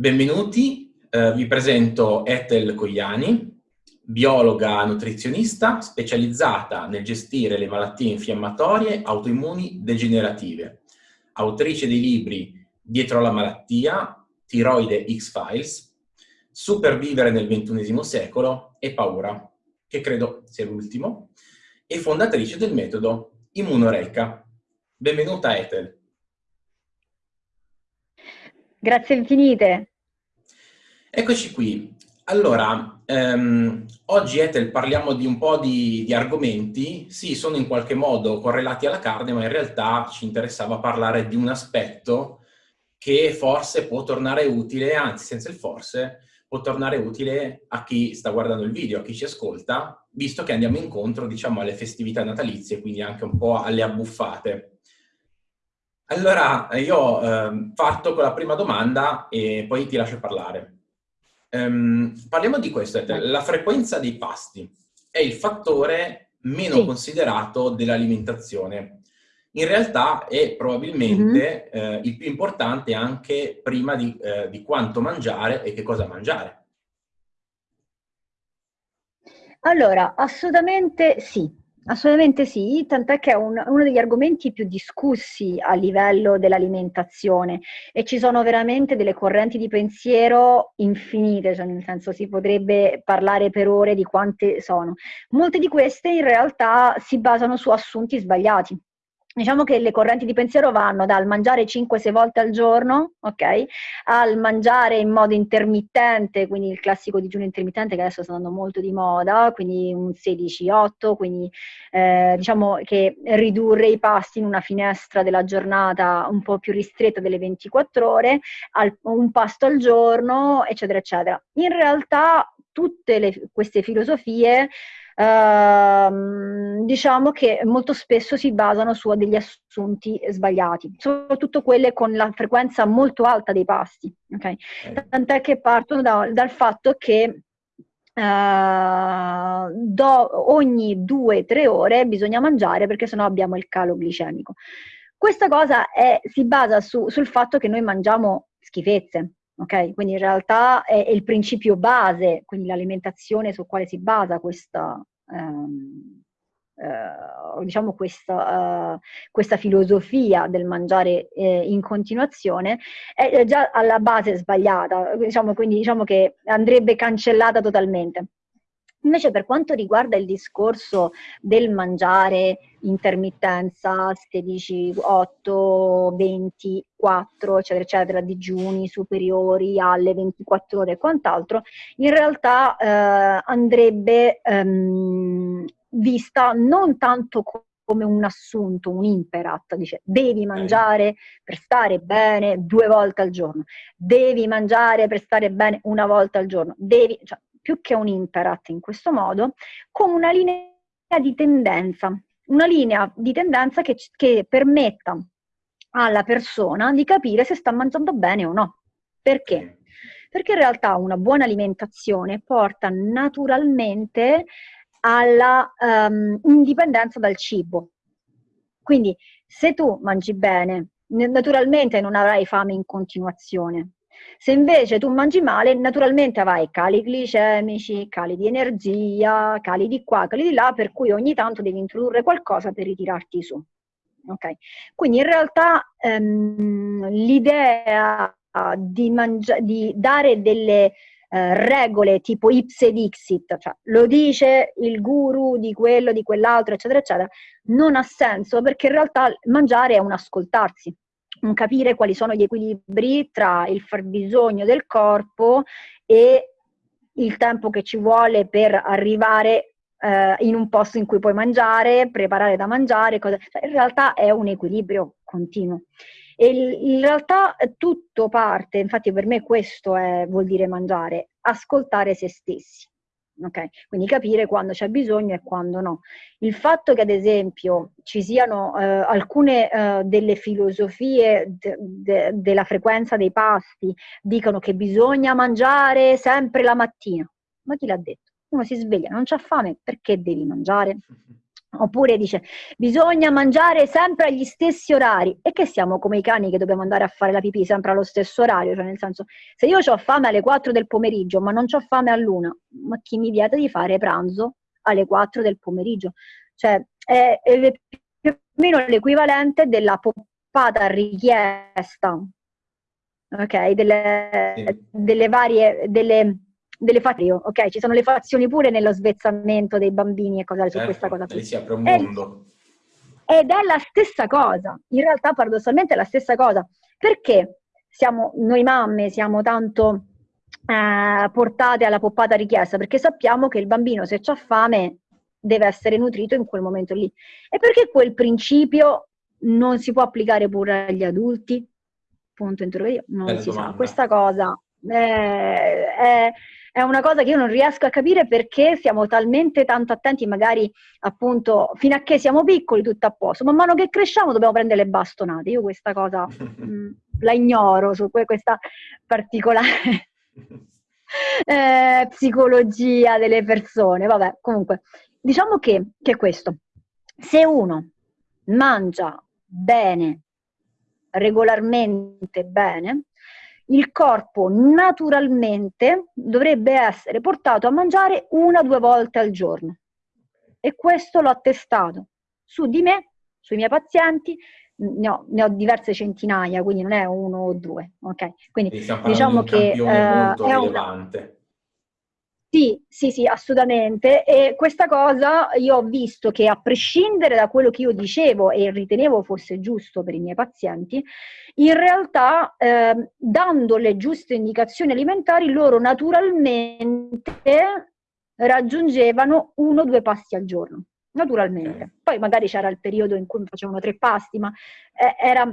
Benvenuti, eh, vi presento Ethel Cogliani, biologa nutrizionista specializzata nel gestire le malattie infiammatorie autoimmuni degenerative, autrice dei libri Dietro la malattia, Tiroide X-Files, Supervivere nel XXI secolo e Paura, che credo sia l'ultimo, e fondatrice del metodo Immunoreca. Benvenuta Ethel. Grazie infinite. Eccoci qui. Allora, ehm, oggi Ethel parliamo di un po' di, di, argomenti, sì, sono in qualche modo correlati alla carne, ma in realtà ci interessava parlare di un aspetto che forse può tornare utile, anzi senza il forse, può tornare utile a chi sta guardando il video, a chi ci ascolta, visto che andiamo incontro, diciamo, alle festività natalizie, quindi anche un po' alle abbuffate. Allora, io eh, parto con la prima domanda e poi ti lascio parlare. Um, parliamo di questo, la frequenza dei pasti è il fattore meno sì. considerato dell'alimentazione. In realtà è probabilmente mm -hmm. eh, il più importante anche prima di, eh, di quanto mangiare e che cosa mangiare. Allora, assolutamente sì. Assolutamente sì, tant'è che è un, uno degli argomenti più discussi a livello dell'alimentazione e ci sono veramente delle correnti di pensiero infinite, cioè nel senso si potrebbe parlare per ore di quante sono. Molte di queste in realtà si basano su assunti sbagliati. Diciamo che le correnti di pensiero vanno dal mangiare 5-6 volte al giorno, ok? Al mangiare in modo intermittente, quindi il classico digiuno intermittente che adesso sta andando molto di moda, quindi un 16-8, quindi eh, diciamo che ridurre i pasti in una finestra della giornata un po' più ristretta delle 24 ore, al, un pasto al giorno, eccetera, eccetera. In realtà tutte le, queste filosofie Ehm, diciamo che molto spesso si basano su degli assunti sbagliati, soprattutto quelle con la frequenza molto alta dei pasti. Okay? Tant'è che partono da, dal fatto che Uh, do, ogni due o tre ore bisogna mangiare perché sennò abbiamo il calo glicemico. Questa cosa è, si basa su, sul fatto che noi mangiamo schifezze, ok? Quindi in realtà è, è il principio base, quindi l'alimentazione su quale si basa questa, ehm, eh, diciamo questa, uh, questa, filosofia del mangiare eh, in continuazione è già alla base sbagliata, diciamo, quindi diciamo che andrebbe cancellata totalmente. Invece per quanto riguarda il discorso del mangiare intermittenza, 16, 8, 24, eccetera, eccetera, digiuni superiori alle 24 ore e quant'altro, in realtà eh, andrebbe ehm, vista non tanto come un assunto, un imperat, dice devi mangiare per stare bene due volte al giorno, devi mangiare per stare bene una volta al giorno, devi, cioè, più che un imperat in questo modo, come una linea di tendenza, una linea di tendenza che, che permetta alla persona di capire se sta mangiando bene o no. Perché? Perché in realtà una buona alimentazione porta naturalmente alla um, indipendenza dal cibo. Quindi se tu mangi bene, naturalmente non avrai fame in continuazione, se invece tu mangi male, naturalmente avrai cali glicemici, cali di energia, cali di qua, cali di là, per cui ogni tanto devi introdurre qualcosa per ritirarti su. Okay. Quindi in realtà ehm, l'idea di, di, dare delle eh, regole tipo ipse dixit, cioè lo dice il guru di quello, di quell'altro, eccetera, eccetera, non ha senso perché in realtà mangiare è un ascoltarsi capire quali sono gli equilibri tra il fabbisogno del corpo e il tempo che ci vuole per arrivare eh, in un posto in cui puoi mangiare, preparare da mangiare, cioè, in realtà è un equilibrio continuo. E in realtà tutto parte, infatti per me questo è, vuol dire mangiare, ascoltare se stessi. Okay? Quindi capire quando c'è bisogno e quando no. Il fatto che ad esempio ci siano eh, alcune eh, delle filosofie de, de, della frequenza dei pasti dicono che bisogna mangiare sempre la mattina, ma chi l'ha detto? Uno si sveglia, non c'ha fame, perché devi mangiare? Oppure dice, bisogna mangiare sempre agli stessi orari. E che siamo come i cani che dobbiamo andare a fare la pipì sempre allo stesso orario? Cioè, nel senso, se io ho fame alle 4 del pomeriggio, ma non ho fame all'una, ma chi mi vieta di fare pranzo alle 4 del pomeriggio? Cioè, è, è più o meno l'equivalente della poppata richiesta, ok? Delle, sì. delle varie... Delle, delle fazioni, ok? Ci sono le fazioni pure nello svezzamento dei bambini e cose certo, su questa cosa. Qui. si apre un mondo. Ed è la stessa cosa, in realtà paradossalmente è la stessa cosa. Perché siamo, noi mamme siamo tanto eh, portate alla poppata richiesta? Perché sappiamo che il bambino se ha fame deve essere nutrito in quel momento lì. E perché quel principio non si può applicare pure agli adulti? Punto interrogativo. Non Bella si domanda. sa. Questa cosa eh, è, è una cosa che io non riesco a capire perché siamo talmente tanto attenti, magari appunto fino a che siamo piccoli tutto a posto, man mano che cresciamo dobbiamo prendere le bastonate. Io questa cosa mh, mm, la ignoro su questa particolare eh, psicologia delle persone. Vabbè, comunque, diciamo che, che questo, se uno mangia bene, regolarmente bene, il corpo naturalmente dovrebbe essere portato a mangiare una o due volte al giorno. E questo l'ho testato su di me, sui miei pazienti, ne ho, ne ho diverse centinaia, quindi non è uno o due. Okay? Quindi diciamo che uh, è un, sì, sì, sì, assolutamente. E questa cosa io ho visto che a prescindere da quello che io dicevo e ritenevo fosse giusto per i miei pazienti, in realtà eh, dando le giuste indicazioni alimentari loro naturalmente raggiungevano uno o due pasti al giorno. Naturalmente. Poi magari c'era il periodo in cui facevano tre pasti, ma eh, era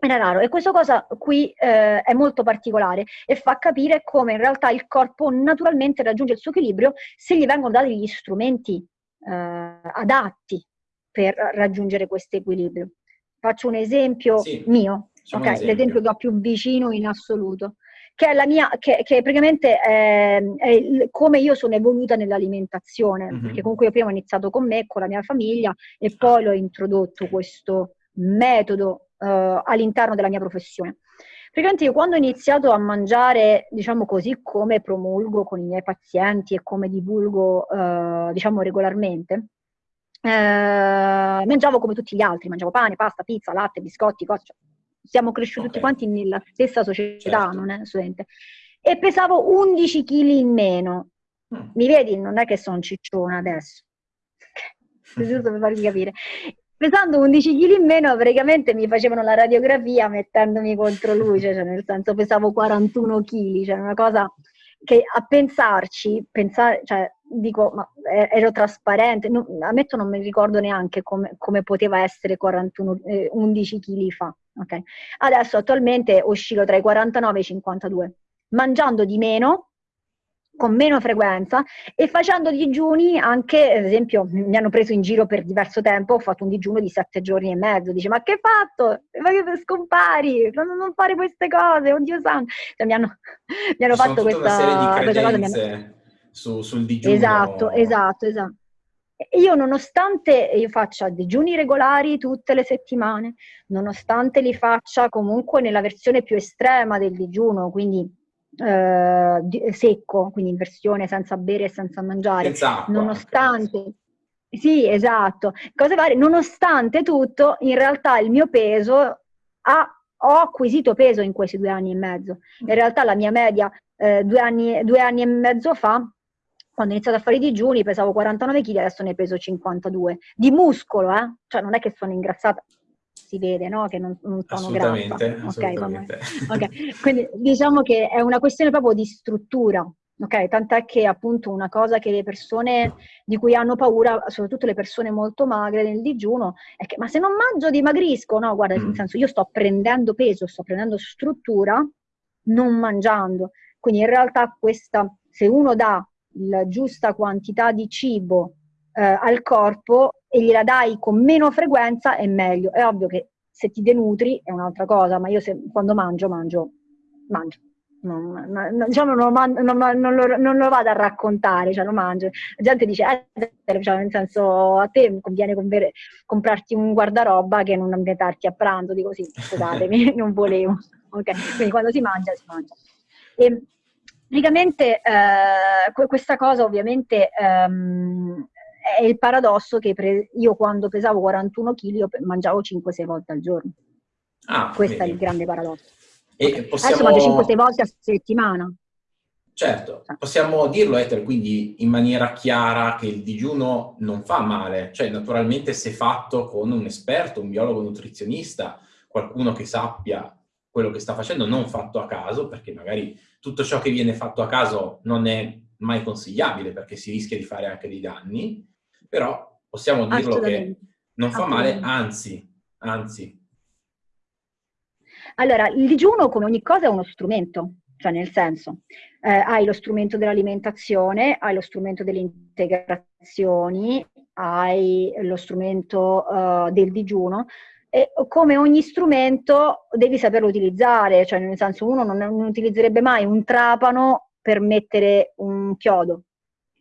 era raro e questa cosa qui eh, è molto particolare e fa capire come in realtà il corpo naturalmente raggiunge il suo equilibrio se gli vengono dati gli strumenti eh, adatti per raggiungere questo equilibrio. Faccio un esempio sì, mio, okay? esempio. l'esempio che ho più vicino in assoluto, che è la mia, che, che praticamente è, è, come io sono evoluta nell'alimentazione, mm-hmm. perché comunque io prima ho iniziato con me, con la mia famiglia e poi l'ho introdotto questo metodo uh, all'interno della mia professione. Praticamente io quando ho iniziato a mangiare, diciamo così, come promulgo con i miei pazienti e come divulgo, uh, diciamo, regolarmente, uh, mangiavo come tutti gli altri, mangiavo pane, pasta, pizza, latte, biscotti, cose, cioè, siamo cresciuti okay. tutti quanti nella stessa società, certo. non è studente. E pesavo 11 kg in meno. Mm. Mi vedi? Non è che sono cicciona adesso. Giusto per farvi capire pesando 11 kg in meno praticamente mi facevano la radiografia mettendomi contro luce, cioè nel senso pesavo 41 kg, cioè una cosa che a pensarci, pensare, cioè dico, ma ero trasparente, no, ammetto non mi ricordo neanche come, come poteva essere 41, eh, 11 kg fa. Okay. Adesso attualmente oscillo tra i 49 e i 52, mangiando di meno, con meno frequenza e facendo digiuni anche, ad esempio, mi hanno preso in giro per diverso tempo, ho fatto un digiuno di sette giorni e mezzo, dice ma che hai fatto? Ma che scompari? Non, non fare queste cose, oddio santo. Cioè, mi hanno, mi hanno fatto questa, questa cosa. Hanno... Su, sul digiuno. Esatto, esatto, esatto. Io nonostante io faccia digiuni regolari tutte le settimane, nonostante li faccia comunque nella versione più estrema del digiuno, quindi eh, secco, quindi in versione senza bere e senza mangiare, senza acqua, nonostante... Sì, esatto. Cose varie. Nonostante tutto, in realtà il mio peso ha, ho acquisito peso in questi due anni e mezzo. In realtà la mia media eh, due, anni, due anni e mezzo fa quando ho iniziato a fare i digiuni pesavo 49 kg, adesso ne peso 52. Di muscolo, eh? Cioè non è che sono ingrassata, si vede no? che non, non sono assolutamente. Assolutamente. Okay, okay. Quindi diciamo che è una questione proprio di struttura. Ok, tant'è che appunto una cosa che le persone di cui hanno paura, soprattutto le persone molto magre nel digiuno, è che ma se non mangio dimagrisco, no? Guarda, mm. nel senso io sto prendendo peso, sto prendendo struttura non mangiando. Quindi in realtà questa, se uno dà la giusta quantità di cibo eh, al corpo e gliela dai con meno frequenza è meglio. È ovvio che se ti denutri è un'altra cosa, ma io se, quando mangio, mangio, mangio. non, non, diciamo, non, lo, non, lo, vado a raccontare, cioè lo mangio. La gente dice, eh, cioè, nel senso, a te conviene convere, comprarti un guardaroba che non ambientarti a pranzo, dico sì, scusatemi, non volevo. Okay. Quindi quando si mangia, si mangia. E, praticamente eh, questa cosa ovviamente ehm, è il paradosso che io quando pesavo 41 kg mangiavo 5-6 volte al giorno. Ah, Questo vedi. è il grande paradosso. E possiamo... Adesso mangio 5-6 volte a settimana. Certo, possiamo dirlo Ether quindi in maniera chiara che il digiuno non fa male, cioè naturalmente se fatto con un esperto, un biologo nutrizionista, qualcuno che sappia quello che sta facendo, non fatto a caso, perché magari tutto ciò che viene fatto a caso non è mai consigliabile perché si rischia di fare anche dei danni, però possiamo dirlo che non fa male, anzi, anzi, allora, il digiuno, come ogni cosa, è uno strumento, cioè nel senso, eh, hai lo strumento dell'alimentazione, hai lo strumento delle integrazioni, hai lo strumento uh, del digiuno, e come ogni strumento devi saperlo utilizzare, cioè nel senso uno non, non utilizzerebbe mai un trapano per mettere un chiodo.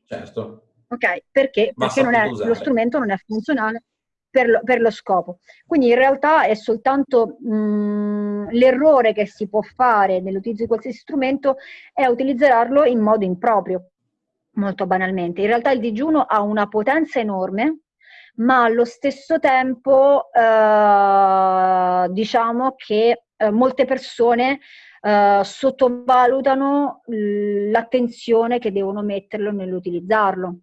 Certo. Ok, perché? Perché è, lo strumento non è funzionale per lo, per lo, scopo. Quindi in realtà è soltanto mh, l'errore che si può fare nell'utilizzo di qualsiasi strumento è utilizzarlo in modo improprio, molto banalmente. In realtà il digiuno ha una potenza enorme, ma allo stesso tempo eh, diciamo che eh, molte persone eh, sottovalutano l'attenzione che devono metterlo nell'utilizzarlo.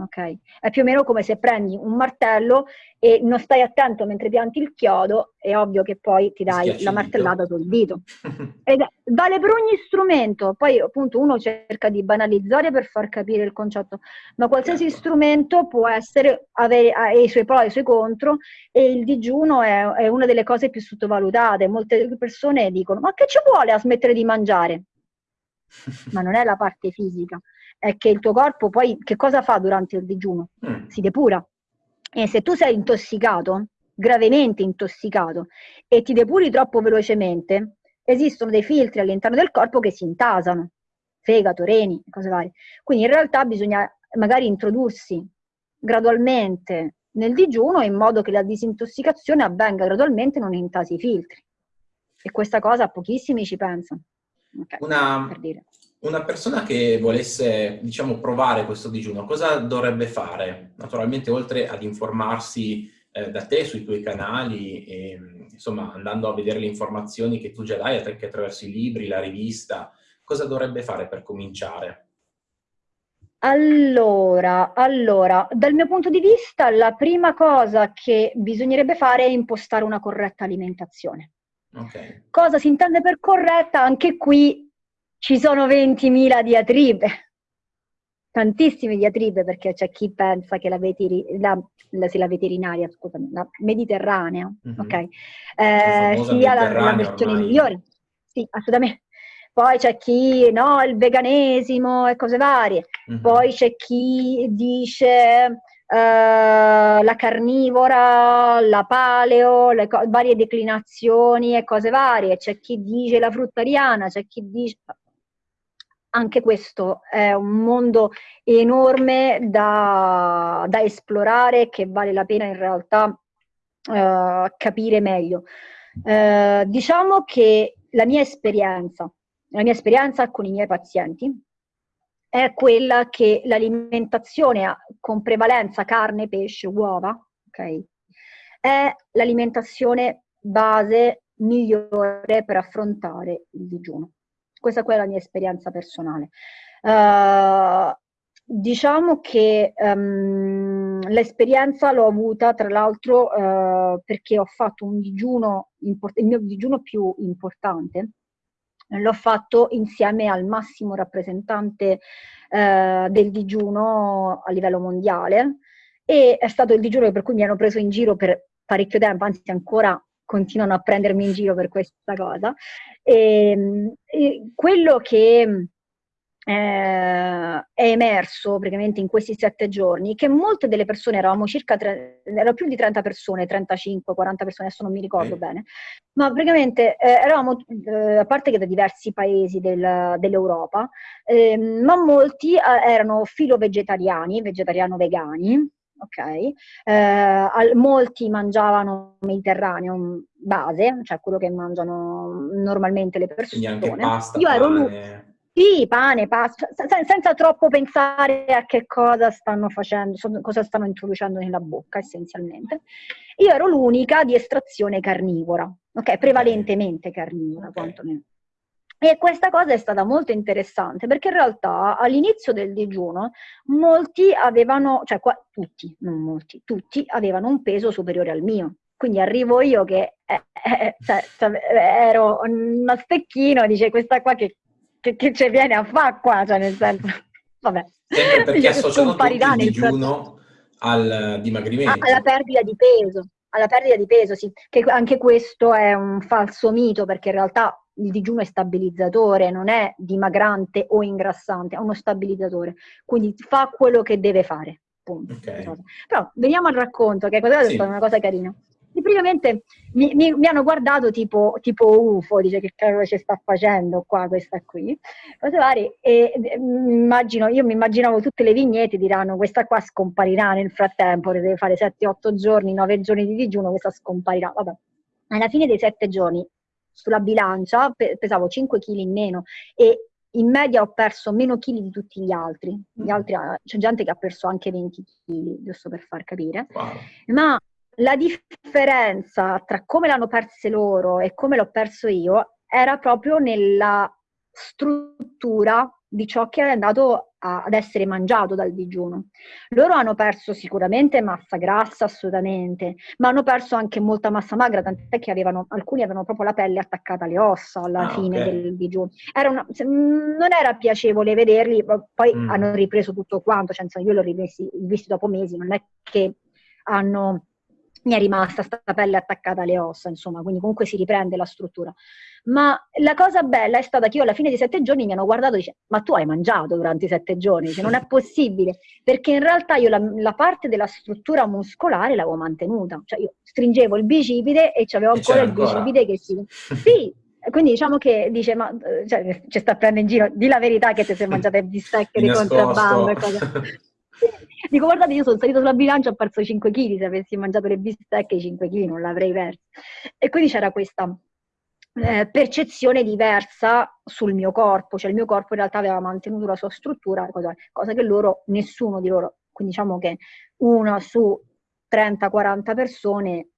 Ok? È più o meno come se prendi un martello e non stai attento mentre pianti il chiodo, è ovvio che poi ti dai la martellata sul dito. Ed vale per ogni strumento, poi appunto uno cerca di banalizzare per far capire il concetto, ma qualsiasi certo. strumento può essere, avere i suoi pro e i suoi contro e il digiuno è, è una delle cose più sottovalutate. Molte persone dicono, ma che ci vuole a smettere di mangiare? ma non è la parte fisica, è che il tuo corpo poi che cosa fa durante il digiuno? Mm. Si depura. E se tu sei intossicato, gravemente intossicato, e ti depuri troppo velocemente, esistono dei filtri all'interno del corpo che si intasano, fegato, reni, cose varie. Quindi in realtà bisogna magari introdursi gradualmente nel digiuno in modo che la disintossicazione avvenga gradualmente non intasi i filtri. E questa cosa pochissimi ci pensano. Okay, una, per dire una persona che volesse, diciamo, provare questo digiuno, cosa dovrebbe fare? Naturalmente, oltre ad informarsi eh, da te sui tuoi canali, e, insomma, andando a vedere le informazioni che tu già dai, anche attraverso i libri, la rivista, cosa dovrebbe fare per cominciare? Allora, allora, dal mio punto di vista, la prima cosa che bisognerebbe fare è impostare una corretta alimentazione. Okay. Cosa si intende per corretta? Anche qui ci sono 20.000 diatribe, tantissime diatribe perché c'è chi pensa che la, veteri, la, la, la veterinaria, scusami, la mediterranea, mm-hmm. ok, eh, sia la, versione migliore. Sì, assolutamente. Poi c'è chi, no, il veganesimo e cose varie. Mm-hmm. Poi c'è chi dice Uh, la carnivora, la paleo, le co- varie declinazioni e cose varie. C'è chi dice la fruttariana, c'è chi dice anche questo è un mondo enorme da, da esplorare che vale la pena in realtà uh, capire meglio. Uh, diciamo che la mia esperienza, la mia esperienza con i miei pazienti è quella che l'alimentazione con prevalenza carne, pesce, uova, okay, è l'alimentazione base migliore per affrontare il digiuno. Questa è la mia esperienza personale. Uh, diciamo che um, l'esperienza l'ho avuta tra l'altro uh, perché ho fatto un digiuno, il mio digiuno più importante, l'ho fatto insieme al massimo rappresentante uh, del digiuno a livello mondiale e è stato il digiuno per cui mi hanno preso in giro per parecchio tempo, anzi ancora continuano a prendermi in giro per questa cosa. E, ehm, e quello che eh, è emerso praticamente in questi sette giorni che molte delle persone, eravamo circa, tre, erano più di 30 persone, 35, 40 persone, adesso non mi ricordo mm. bene, ma praticamente eh, eravamo, eh, a parte che da diversi paesi del, dell'Europa, eh, ma molti eh, erano filo-vegetariani, vegetariano-vegani, ok? Eh, al, molti mangiavano mediterraneo base, cioè quello che mangiano normalmente le persone. Quindi anche pasta, Io ero pane. Sì, pane, pasta, senza, senza troppo pensare a che cosa stanno facendo, cosa stanno introducendo nella bocca essenzialmente. Io ero l'unica di estrazione carnivora, ok? Prevalentemente carnivora, okay. quantomeno. E questa cosa è stata molto interessante perché in realtà all'inizio del digiuno molti avevano, cioè qua, tutti, non molti, tutti avevano un peso superiore al mio. Quindi arrivo io che eh, eh, cioè, cioè, ero uno stecchino e dice questa qua che, che, che ci viene a fare qua, cioè nel senso, vabbè. Sempre perché associano tutti il digiuno al dimagrimento. Alla perdita di peso, alla perdita di peso, sì, che anche questo è un falso mito perché in realtà il digiuno è stabilizzatore, non è dimagrante o ingrassante, è uno stabilizzatore, quindi fa quello che deve fare. Okay. Però veniamo al racconto, che è sì. una cosa carina. E praticamente mi, mi, mi, hanno guardato tipo, tipo UFO, dice che cavolo ci sta facendo qua questa qui, cose varie, e immagino, io mi immaginavo tutte le vignette diranno questa qua scomparirà nel frattempo, deve fare 7-8 giorni, 9 giorni di digiuno, questa scomparirà, vabbè. Alla fine dei 7 giorni sulla bilancia, pesavo 5 kg in meno e in media ho perso meno chili di tutti gli altri. Gli altri ah, c'è gente che ha perso anche 20 kg, giusto per far capire. Wow. Ma la differenza tra come l'hanno perse loro e come l'ho perso io era proprio nella struttura di ciò che è andato a, ad essere mangiato dal digiuno. Loro hanno perso sicuramente massa grassa, assolutamente, ma hanno perso anche molta massa magra, tant'è che avevano, alcuni avevano proprio la pelle attaccata alle ossa alla ah, fine okay. del digiuno. Era una, non era piacevole vederli, poi mm. hanno ripreso tutto quanto, cioè, io l'ho rivisto dopo mesi, non è che hanno mi è rimasta sta pelle attaccata alle ossa, insomma, quindi comunque si riprende la struttura. Ma la cosa bella è stata che io alla fine dei sette giorni mi hanno guardato e dice, ma tu hai mangiato durante i sette giorni? Dice, non è possibile, perché in realtà io la, la parte della struttura muscolare l'avevo mantenuta, cioè io stringevo il bicipite e avevo ancora il bicipite che si... Sì, quindi diciamo che dice, ma cioè, ci sta prendendo in giro, di la verità che ti sei mangiato il bistecche di contrabbando e cose. Dico, guardate, io sono salito sulla bilancia e ho perso 5 kg, se avessi mangiato le bistecche i 5 kg non l'avrei perso. E quindi c'era questa eh, percezione diversa sul mio corpo, cioè il mio corpo in realtà aveva mantenuto la sua struttura, cosa, cosa che loro, nessuno di loro, quindi diciamo che una su 30-40 persone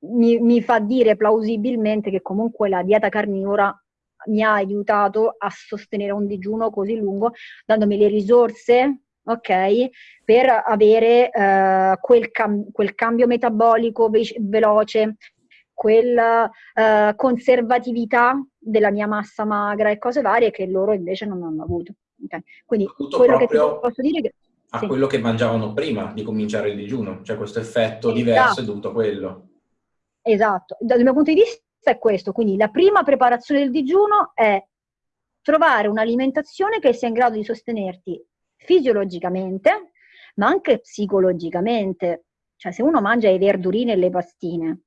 mi, mi fa dire plausibilmente che comunque la dieta carnivora mi ha aiutato a sostenere un digiuno così lungo, dandomi le risorse ok? Per avere uh, quel, cam- quel, cambio metabolico ve- veloce, quella uh, conservatività della mia massa magra e cose varie che loro invece non hanno avuto. Okay? Quindi Tutto quello che ti posso dire che a sì. quello che mangiavano prima di cominciare il digiuno, cioè questo effetto esatto. diverso è dovuto a quello. Esatto, dal mio punto di vista è questo, quindi la prima preparazione del digiuno è trovare un'alimentazione che sia in grado di sostenerti fisiologicamente, ma anche psicologicamente. Cioè, se uno mangia i verdurini e le pastine,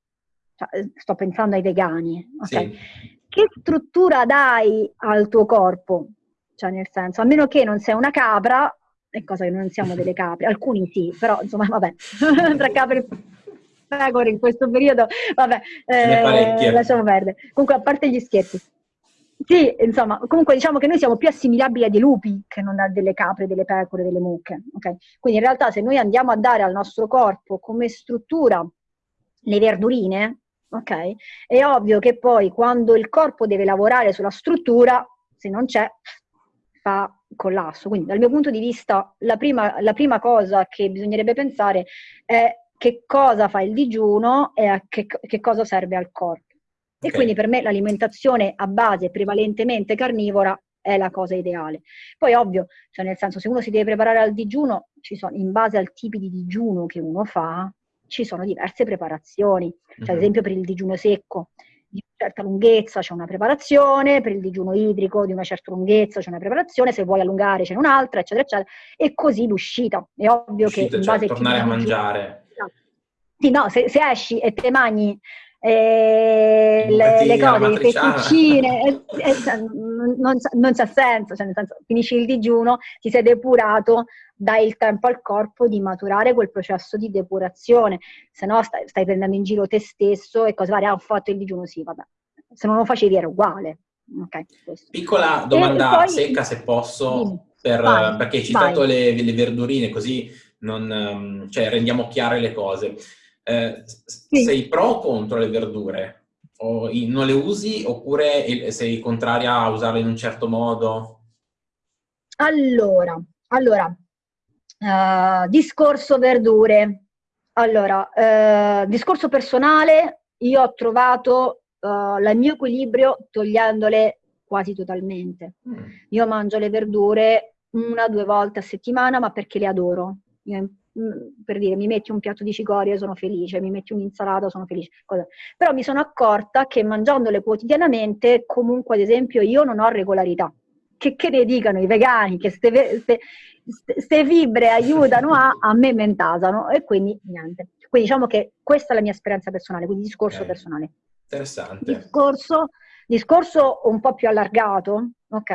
cioè, eh, sto pensando ai vegani, okay? sì. che struttura dai al tuo corpo? Cioè, nel senso, a meno che non sei una capra, è cosa che non siamo delle capre, alcuni sì, però insomma, vabbè, tra capre e pecore in questo periodo, vabbè, eh, lasciamo perdere. Comunque, a parte gli scherzi, sì, insomma, comunque diciamo che noi siamo più assimilabili a dei lupi che non a delle capre, delle pecore, delle mucche. Okay? Quindi in realtà se noi andiamo a dare al nostro corpo come struttura le verdurine, ok? È ovvio che poi quando il corpo deve lavorare sulla struttura, se non c'è, fa collasso. Quindi dal mio punto di vista la prima, la prima cosa che bisognerebbe pensare è che cosa fa il digiuno e a che, che cosa serve al corpo. E okay. quindi per me l'alimentazione a base prevalentemente carnivora è la cosa ideale. Poi ovvio, cioè nel senso se uno si deve preparare al digiuno, sono, in base al tipo di digiuno che uno fa, ci sono diverse preparazioni. Cioè, mm-hmm. ad esempio per il digiuno secco, certa lunghezza c'è una preparazione, per il digiuno idrico di una certa lunghezza c'è una preparazione, se vuoi allungare c'è un'altra, eccetera, eccetera, e così l'uscita. È ovvio Uscite, che in cioè, base tornare a mangiare. Sì, no, se, se esci e te mangi eh, le, le, cose, le fettuccine, eh, eh, non, non c'ha senso, cioè nel senso, finisci il digiuno, ti sei depurato, dai il tempo al corpo di maturare quel processo di depurazione, se no stai, stai prendendo in giro te stesso e cose varie, ah, ho fatto il digiuno, sì, vabbè, se non lo facevi era uguale. Okay, Piccola domanda poi, secca se posso, per, vai, perché hai citato le, le, verdurine, così non, ehm, cioè, rendiamo chiare le cose. Eh, sì. Sei pro o contro le verdure? O non le usi oppure sei contraria a usarle in un certo modo? Allora, allora uh, discorso verdure. Allora, uh, discorso personale, io ho trovato uh, il mio equilibrio togliendole quasi totalmente. Mm. Io mangio le verdure una o due volte a settimana, ma perché le adoro. Io per dire, mi metti un piatto di cicorie, sono felice, mi metti un'insalata, sono felice. Cosa. Però mi sono accorta che mangiandole quotidianamente, comunque, ad esempio, io non ho regolarità. Che, che ne dicano i vegani, che queste fibre aiutano a, a me mentasano e quindi niente. Quindi diciamo che questa è la mia esperienza personale, quindi discorso okay. personale. Interessante. Discorso, discorso un po' più allargato, ok?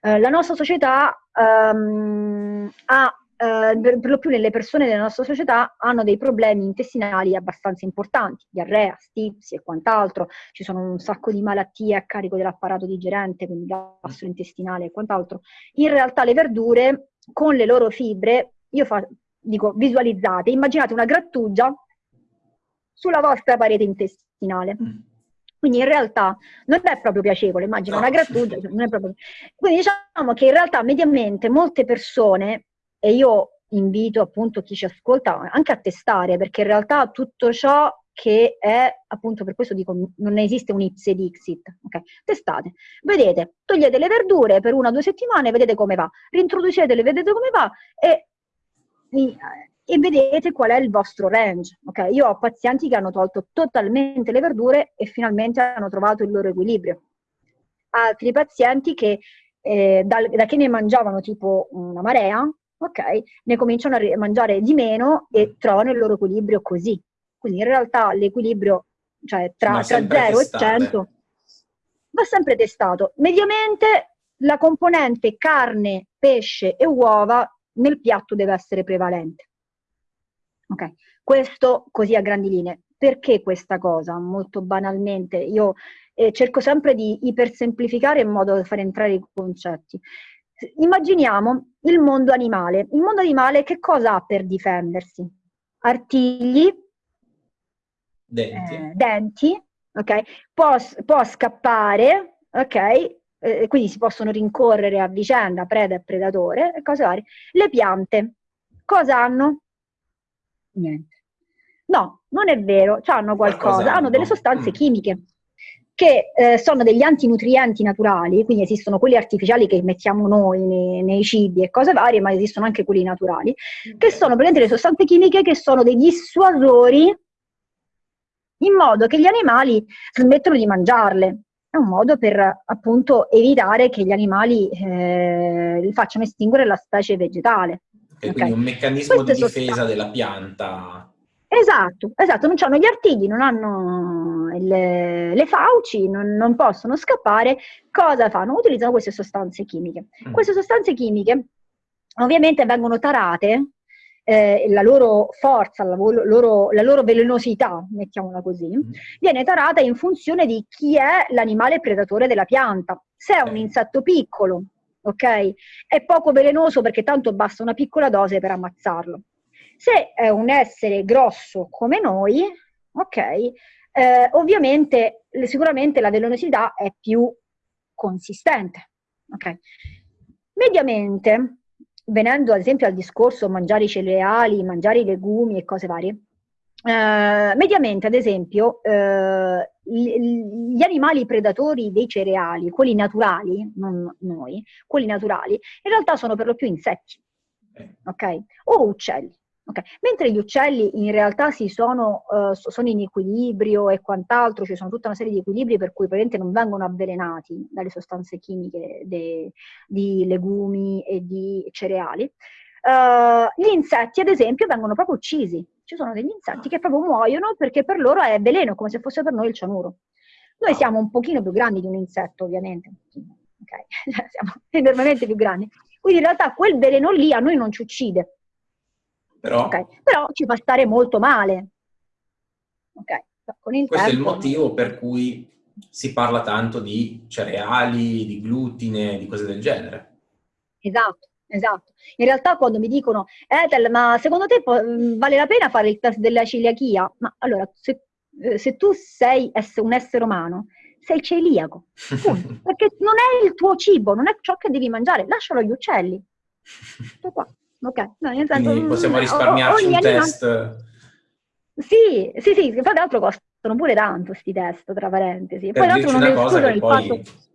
Eh, la nostra società um, ha eh, per, per, lo più nelle persone della nostra società hanno dei problemi intestinali abbastanza importanti, diarrea, stipsi e quant'altro, ci sono un sacco di malattie a carico dell'apparato digerente, quindi gastrointestinale e quant'altro. In realtà le verdure con le loro fibre, io fa, dico visualizzate, immaginate una grattugia sulla vostra parete intestinale. Mm. Quindi in realtà non è proprio piacevole, immagino no. una grattugia, non è proprio... Quindi diciamo che in realtà mediamente molte persone e io invito appunto chi ci ascolta anche a testare, perché in realtà tutto ciò che è, appunto per questo dico, non esiste un ipse dixit, ok? Testate, vedete, togliete le verdure per una o due settimane, vedete come va, rintroducetele, vedete come va e, e vedete qual è il vostro range, ok? Io ho pazienti che hanno tolto totalmente le verdure e finalmente hanno trovato il loro equilibrio. Altri pazienti che eh, da, da che ne mangiavano tipo una marea, ok? Ne cominciano a mangiare di meno e mm. trovano il loro equilibrio così. Quindi in realtà l'equilibrio, cioè tra, tra 0 e 100, va sempre testato. Mediamente la componente carne, pesce e uova nel piatto deve essere prevalente. Ok, questo così a grandi linee. Perché questa cosa? Molto banalmente, io eh, cerco sempre di ipersemplificare in modo da far entrare i concetti. Immaginiamo il mondo animale. Il mondo animale che cosa ha per difendersi? Artigli, denti, eh, denti ok? Può, può scappare, ok? Eh, quindi si possono rincorrere a vicenda, preda e predatore, e cose varie. Le piante, cosa hanno? Niente. No, non è vero, hanno qualcosa, hanno delle sostanze mm. chimiche che eh, sono degli antinutrienti naturali, quindi esistono quelli artificiali che mettiamo noi nei, nei, cibi e cose varie, ma esistono anche quelli naturali, che sono praticamente le sostanze chimiche che sono dei dissuasori in modo che gli animali smettono di mangiarle. È un modo per appunto evitare che gli animali eh, facciano estinguere la specie vegetale. Okay, okay. Quindi un meccanismo Queste di difesa sostanze. della pianta Esatto, esatto, non hanno gli artigli, non hanno le, le fauci, non, non, possono scappare. Cosa fanno? Utilizzano queste sostanze chimiche. Mm. Queste sostanze chimiche ovviamente vengono tarate, eh, la loro forza, la loro, la loro, velenosità, mettiamola così, mm. viene tarata in funzione di chi è l'animale predatore della pianta. Se è un insetto piccolo, ok, è poco velenoso perché tanto basta una piccola dose per ammazzarlo. Se è un essere grosso come noi, ok, eh, ovviamente sicuramente la velenosità è più consistente. Okay. Mediamente, venendo ad esempio al discorso mangiare i cereali, mangiare i legumi e cose varie, eh, mediamente ad esempio eh, gli animali predatori dei cereali, quelli naturali, non noi, quelli naturali, in realtà sono per lo più insetti, ok? O uccelli. Okay. Mentre gli uccelli in realtà sono, uh, sono, in equilibrio e quant'altro, ci sono tutta una serie di equilibri per cui praticamente non vengono avvelenati dalle sostanze chimiche de, di legumi e di cereali. Uh, gli insetti, ad esempio, vengono proprio uccisi. Ci sono degli insetti che proprio muoiono perché per loro è veleno, come se fosse per noi il cianuro. Noi siamo un pochino più grandi di un insetto, ovviamente, okay. siamo enormemente più grandi. Quindi in realtà quel veleno lì a noi non ci uccide, però, okay. Però ci fa stare molto male. Okay. Questo tempo, è il motivo per cui si parla tanto di cereali, di glutine, di cose del genere. Esatto, esatto. In realtà quando mi dicono, Ethel, ma secondo te vale la pena fare il test della celiachia? Ma allora, se, eh, se tu sei un essere umano, sei celiaco, perché non è il tuo cibo, non è ciò che devi mangiare, lascialo agli uccelli. Tutto qua. Ok, no, nel senso, Quindi possiamo mm, risparmiarci un test. Sì, sì, sì, tra l'altro costano pure tanto questi test, tra parentesi. Per Poi l'altro non escludono il poi... fatto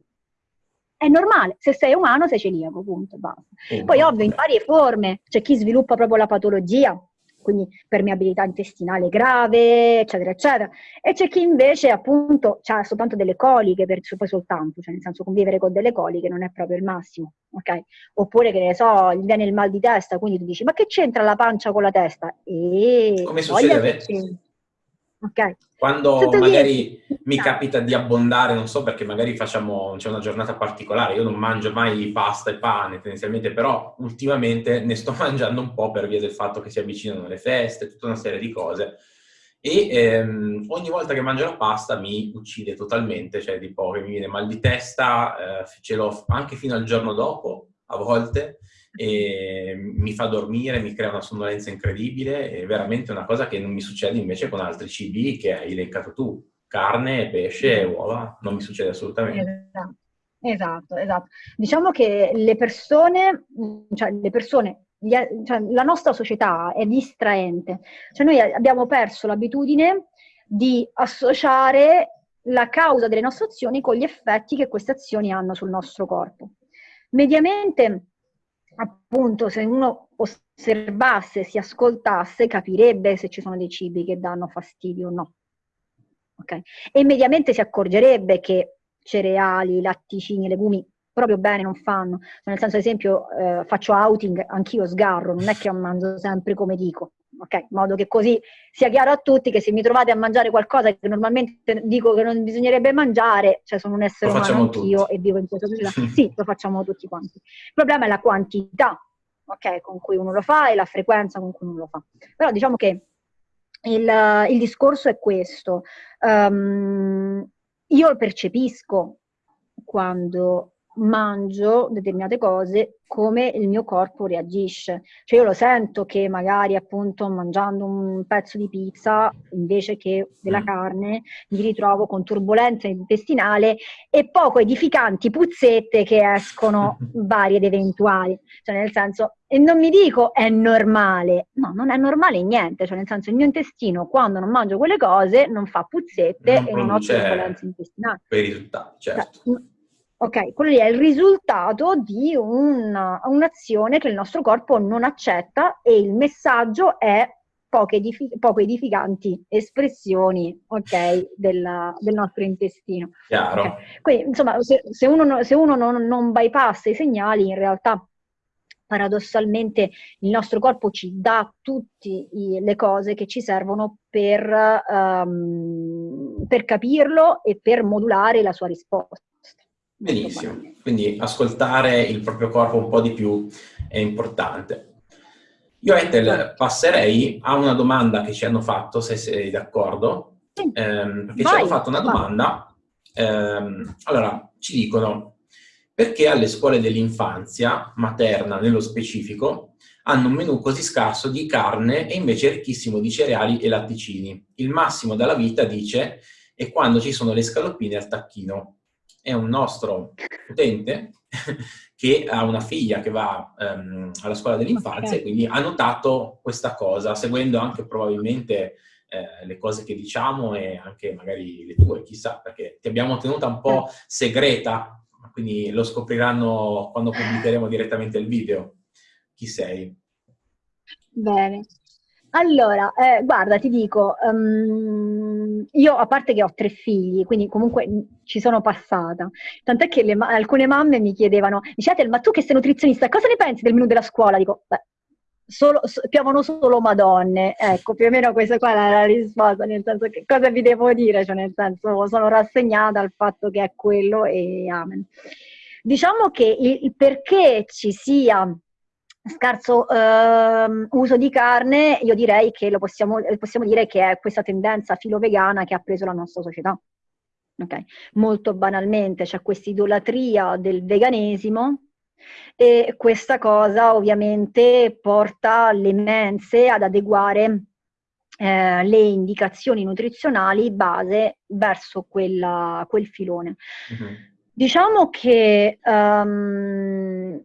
è normale, se sei umano sei celiaco, punto, basta. Oh, Poi ovvio, in varie forme, c'è chi sviluppa proprio la patologia, quindi permeabilità intestinale grave, eccetera, eccetera. E c'è chi invece appunto ha soltanto delle coliche, per, poi soltanto, cioè nel senso convivere con delle coliche non è proprio il massimo, ok? Oppure che ne so, gli viene il mal di testa, quindi tu dici ma che c'entra la pancia con la testa? E Come succede? Okay. Quando Tutto magari dire. mi capita di abbondare, non so perché magari facciamo, c'è una giornata particolare, io non mangio mai pasta e pane tendenzialmente, però ultimamente ne sto mangiando un po' per via del fatto che si avvicinano le feste, tutta una serie di cose. E ehm, ogni volta che mangio la pasta mi uccide totalmente, cioè tipo che mi viene mal di testa, eh, ce l'ho anche fino al giorno dopo, a volte, e mi fa dormire, mi crea una sonnolenza incredibile, è veramente una cosa che non mi succede invece con altri cibi che hai elencato tu, carne, pesce uova, non mi succede assolutamente. Esatto, esatto. esatto. Diciamo che le persone, cioè le persone cioè, la nostra società è distraente, cioè noi abbiamo perso l'abitudine di associare la causa delle nostre azioni con gli effetti che queste azioni hanno sul nostro corpo. Mediamente appunto se uno osservasse, si ascoltasse, capirebbe se ci sono dei cibi che danno fastidio o no. Okay? E immediatamente si accorgerebbe che cereali, latticini, legumi proprio bene non fanno. Nel senso, ad esempio, eh, faccio outing, anch'io sgarro, non è che mangio sempre come dico ok? In modo che così sia chiaro a tutti che se mi trovate a mangiare qualcosa che normalmente dico che non bisognerebbe mangiare, cioè sono un essere umano anch'io tutti. e vivo in questa società. sì, lo facciamo tutti quanti. Il problema è la quantità, ok? Con cui uno lo fa e la frequenza con cui uno lo fa. Però diciamo che il, il discorso è questo. Um, io percepisco quando mangio determinate cose, come il mio corpo reagisce. Cioè io lo sento che magari appunto mangiando un pezzo di pizza invece che della mm. carne mi ritrovo con turbolenza intestinale e poco edificanti puzzette che escono varie ed eventuali. Cioè nel senso, e non mi dico è normale, no, non è normale niente, cioè nel senso il mio intestino quando non mangio quelle cose non fa puzzette non e non ho turbolenza intestinale. Per i risultati, certo. Cioè, Ok, quello lì è il risultato di una, un'azione che il nostro corpo non accetta e il messaggio è poche edific- poco edificanti espressioni okay, della, del nostro intestino. Chiaro. Okay. Quindi, insomma, se, se uno, se uno non, non bypassa i segnali, in realtà paradossalmente il nostro corpo ci dà tutte le cose che ci servono per, um, per capirlo e per modulare la sua risposta. Benissimo, quindi ascoltare il proprio corpo un po' di più è importante. Io Ethel certo. passerei a una domanda che ci hanno fatto, se sei d'accordo, ehm, perché Vai. ci hanno fatto una domanda. Ehm, allora, ci dicono, perché alle scuole dell'infanzia, materna nello specifico, hanno un menù così scarso di carne e invece ricchissimo di cereali e latticini? Il massimo della vita, dice, è quando ci sono le scaloppine al tacchino è un nostro utente che ha una figlia che va um, alla scuola dell'infanzia okay. e quindi ha notato questa cosa, seguendo anche probabilmente eh, le cose che diciamo e anche magari le tue, chissà, perché ti abbiamo tenuta un po' segreta, quindi lo scopriranno quando pubblicheremo direttamente il video. Chi sei? Bene. Allora, eh, guarda, ti dico, um, io a parte che ho tre figli, quindi comunque ci sono passata, tant'è che le, alcune mamme mi chiedevano, dicete, ma tu che sei nutrizionista, cosa ne pensi del menù della scuola? Dico, beh, solo, so, piovono solo madonne, ecco, più o meno questa qua è la risposta, nel senso che cosa vi devo dire, cioè nel senso sono rassegnata al fatto che è quello e amen. Diciamo che il perché ci sia scarso eh, uso di carne, io direi che lo possiamo, possiamo dire che è questa tendenza filo-vegana che ha preso la nostra società. Okay. Molto banalmente c'è questa idolatria del veganesimo e questa cosa ovviamente porta le mense ad adeguare eh, le indicazioni nutrizionali base verso quella, quel filone. Mm-hmm. Diciamo che um,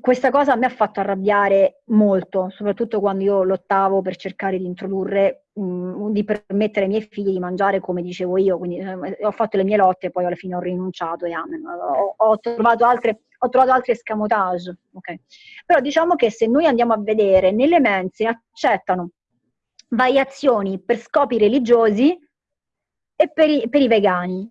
questa cosa me ha fatto arrabbiare molto, soprattutto quando io lottavo per cercare di introdurre, mh, di permettere ai miei figli di mangiare come dicevo io, quindi eh, ho fatto le mie lotte e poi alla fine ho rinunciato e. Ho, ho, trovato altre, ho trovato altri escamotage, okay? Però diciamo che se noi andiamo a vedere, nelle mense accettano variazioni per scopi religiosi e per i, per i vegani.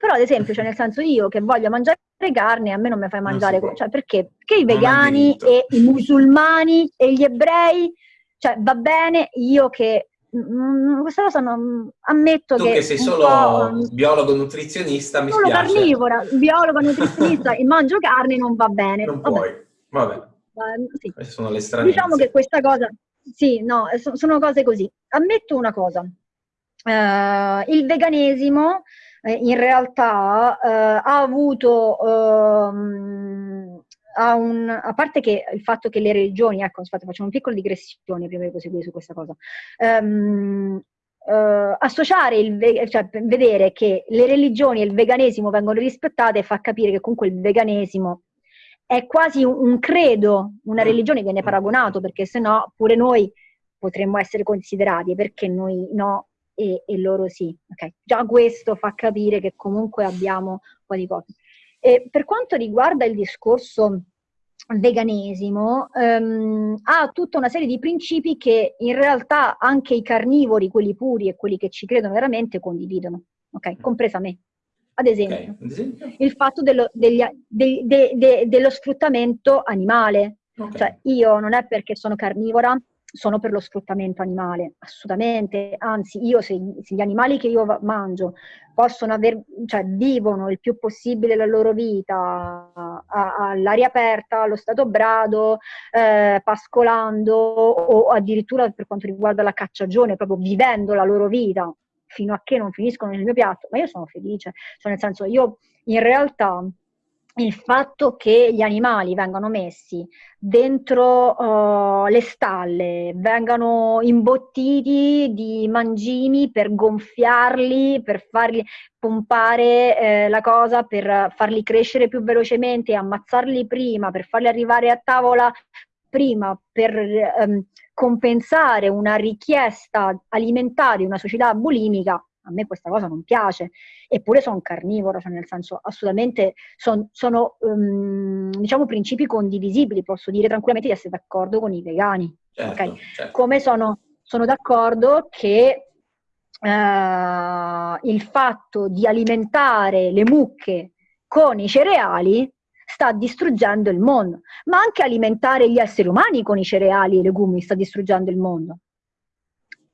Però ad esempio, cioè nel senso io che voglio mangiare carne, a me non mi fai mangiare, cioè perché? Perché i vegani e i musulmani e gli ebrei, cioè va bene io che Mm, questa cosa non ammetto tu che, che sei solo biologo nutrizionista mi solo spiace. carnivora biologo nutrizionista e mangio carne non va bene. Non vabbè. puoi. Vabbè. Uh, sì. queste sono le stranezze diciamo che questa cosa sì no sono cose così. Ammetto una cosa. Uh, il veganesimo eh, in realtà eh, ha avuto, ehm, ha un, a parte che il fatto che le religioni, ecco, aspetta, facciamo una piccola digressione prima di proseguire su questa cosa, ehm, Uh, associare il cioè vedere che le religioni e il veganesimo vengono rispettate fa capire che comunque il veganesimo è quasi un, un credo, una religione viene paragonato perché se no pure noi potremmo essere considerati perché noi no e, e loro sì. Okay. Già questo fa capire che comunque abbiamo un po' di cose. E per quanto riguarda il discorso veganesimo, um, ha tutta una serie di principi che in realtà anche i carnivori, quelli puri e quelli che ci credono veramente, condividono, okay? Mm. compresa me. Ad esempio, okay. il fatto dello, degli, de, de, de, dello sfruttamento animale. Cioè, io non è perché sono carnivora sono per lo sfruttamento animale, assolutamente, anzi io se, se gli animali che io mangio possono aver, cioè vivono il più possibile la loro vita all'aria aperta, allo stato brado, eh, pascolando o addirittura per quanto riguarda la cacciagione, proprio vivendo la loro vita fino a che non finiscono nel mio piatto, ma io sono felice, cioè nel senso io in realtà il fatto che gli animali vengano messi dentro uh, le stalle, vengano imbottiti di mangimi per gonfiarli, per farli pompare eh, la cosa, per farli crescere più velocemente, ammazzarli prima, per farli arrivare a tavola prima, per um, compensare una richiesta alimentare di una società bulimica, a me questa cosa non piace, eppure sono carnivora, cioè nel senso assolutamente son, sono um, diciamo principi condivisibili, posso dire tranquillamente di essere d'accordo con i vegani. Certo, okay? certo. Come sono, sono d'accordo che Uh, il fatto di alimentare le mucche con i cereali sta distruggendo il mondo, ma anche alimentare gli esseri umani con i cereali e i legumi sta distruggendo il mondo.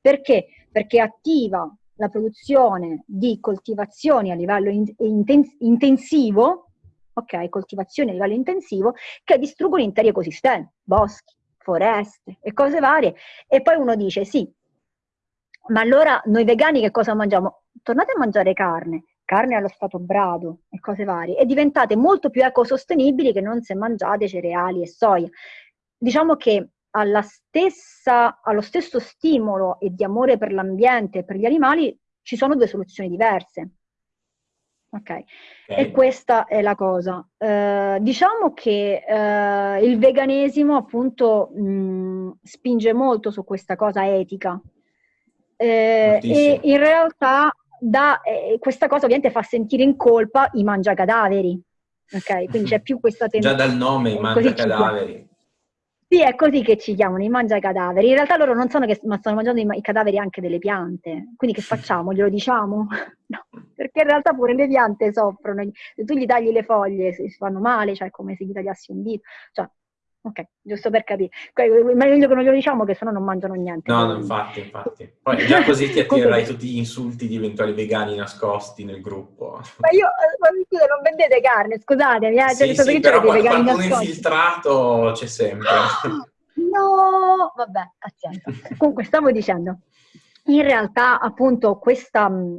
Perché? Perché attiva la produzione di coltivazioni a livello in, intens- intensivo, ok, coltivazioni a livello intensivo, che distruggono interi ecosistemi, boschi, foreste e cose varie. E poi uno dice, sì, ma allora noi vegani che cosa mangiamo? Tornate a mangiare carne, carne allo stato brado e cose varie, e diventate molto più ecosostenibili che non se mangiate cereali e soia. Diciamo che stessa, allo stesso stimolo e di amore per l'ambiente e per gli animali ci sono due soluzioni diverse. Okay. ok, e questa è la cosa. Eh, diciamo che eh, il veganesimo appunto mh, spinge molto su questa cosa etica eh, e in realtà da, eh, questa cosa ovviamente fa sentire in colpa i mangiacadaveri. Ok, quindi c'è più questa tendenza. Già dal nome, i mangiacadaveri. Sì, è così che ci chiamano, i mangia cadaveri. In realtà loro non sanno che stanno mangiando i, i cadaveri anche delle piante. Quindi che facciamo? Glielo diciamo? No, perché in realtà pure le piante soffrono. Se tu gli tagli le foglie si fanno male, cioè come se gli tagliassi un dito. Cioè, Ok, giusto per capire. Meglio che non glielo diciamo che sennò non mangiano niente. No, no, infatti, infatti. Poi già così ti attirerai tutti gli insulti di eventuali vegani nascosti nel gruppo. Ma io, ma scusa, non vendete carne, scusatemi. Eh, cioè, sì, sì, però qualcuno infiltrato c'è sempre. No, vabbè, pazienza. Comunque, stavo dicendo, in realtà appunto questa mh,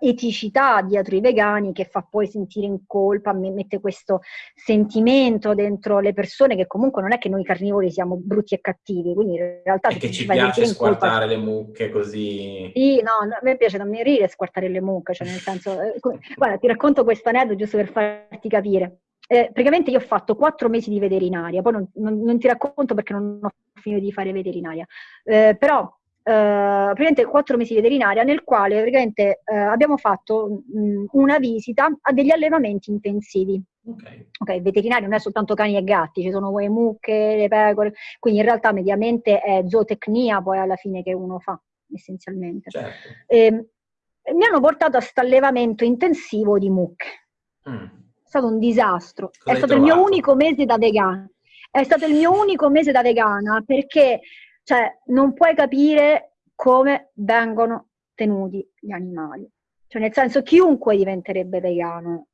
eticità dietro i vegani che fa poi sentire in colpa, mette questo sentimento dentro le persone che comunque non è che noi carnivori siamo brutti e cattivi, quindi in realtà... E che ci piace squartare le mucche così... Sì, no, a me piace da morire squartare le mucche, cioè nel senso... Eh, guarda, ti racconto questo aneddoto giusto per farti capire. Eh, praticamente io ho fatto quattro mesi di veterinaria, poi non, non, non, ti racconto perché non ho finito di fare veterinaria, eh, però Uh, praticamente quattro mesi di veterinaria nel quale praticamente uh, abbiamo fatto mh, una visita a degli allevamenti intensivi. Ok, okay veterinario non è soltanto cani e gatti, ci sono le mucche, le pecore, quindi in realtà mediamente è zootecnia poi alla fine che uno fa, essenzialmente. Certo. E, ehm, mi hanno portato a questo allevamento intensivo di mucche. Mm. È stato un disastro. Cosa è stato trovato? il mio unico mese da vegana. È stato il mio unico mese da vegana perché cioè, non puoi capire come vengono tenuti gli animali. Cioè, nel senso, chiunque diventerebbe vegano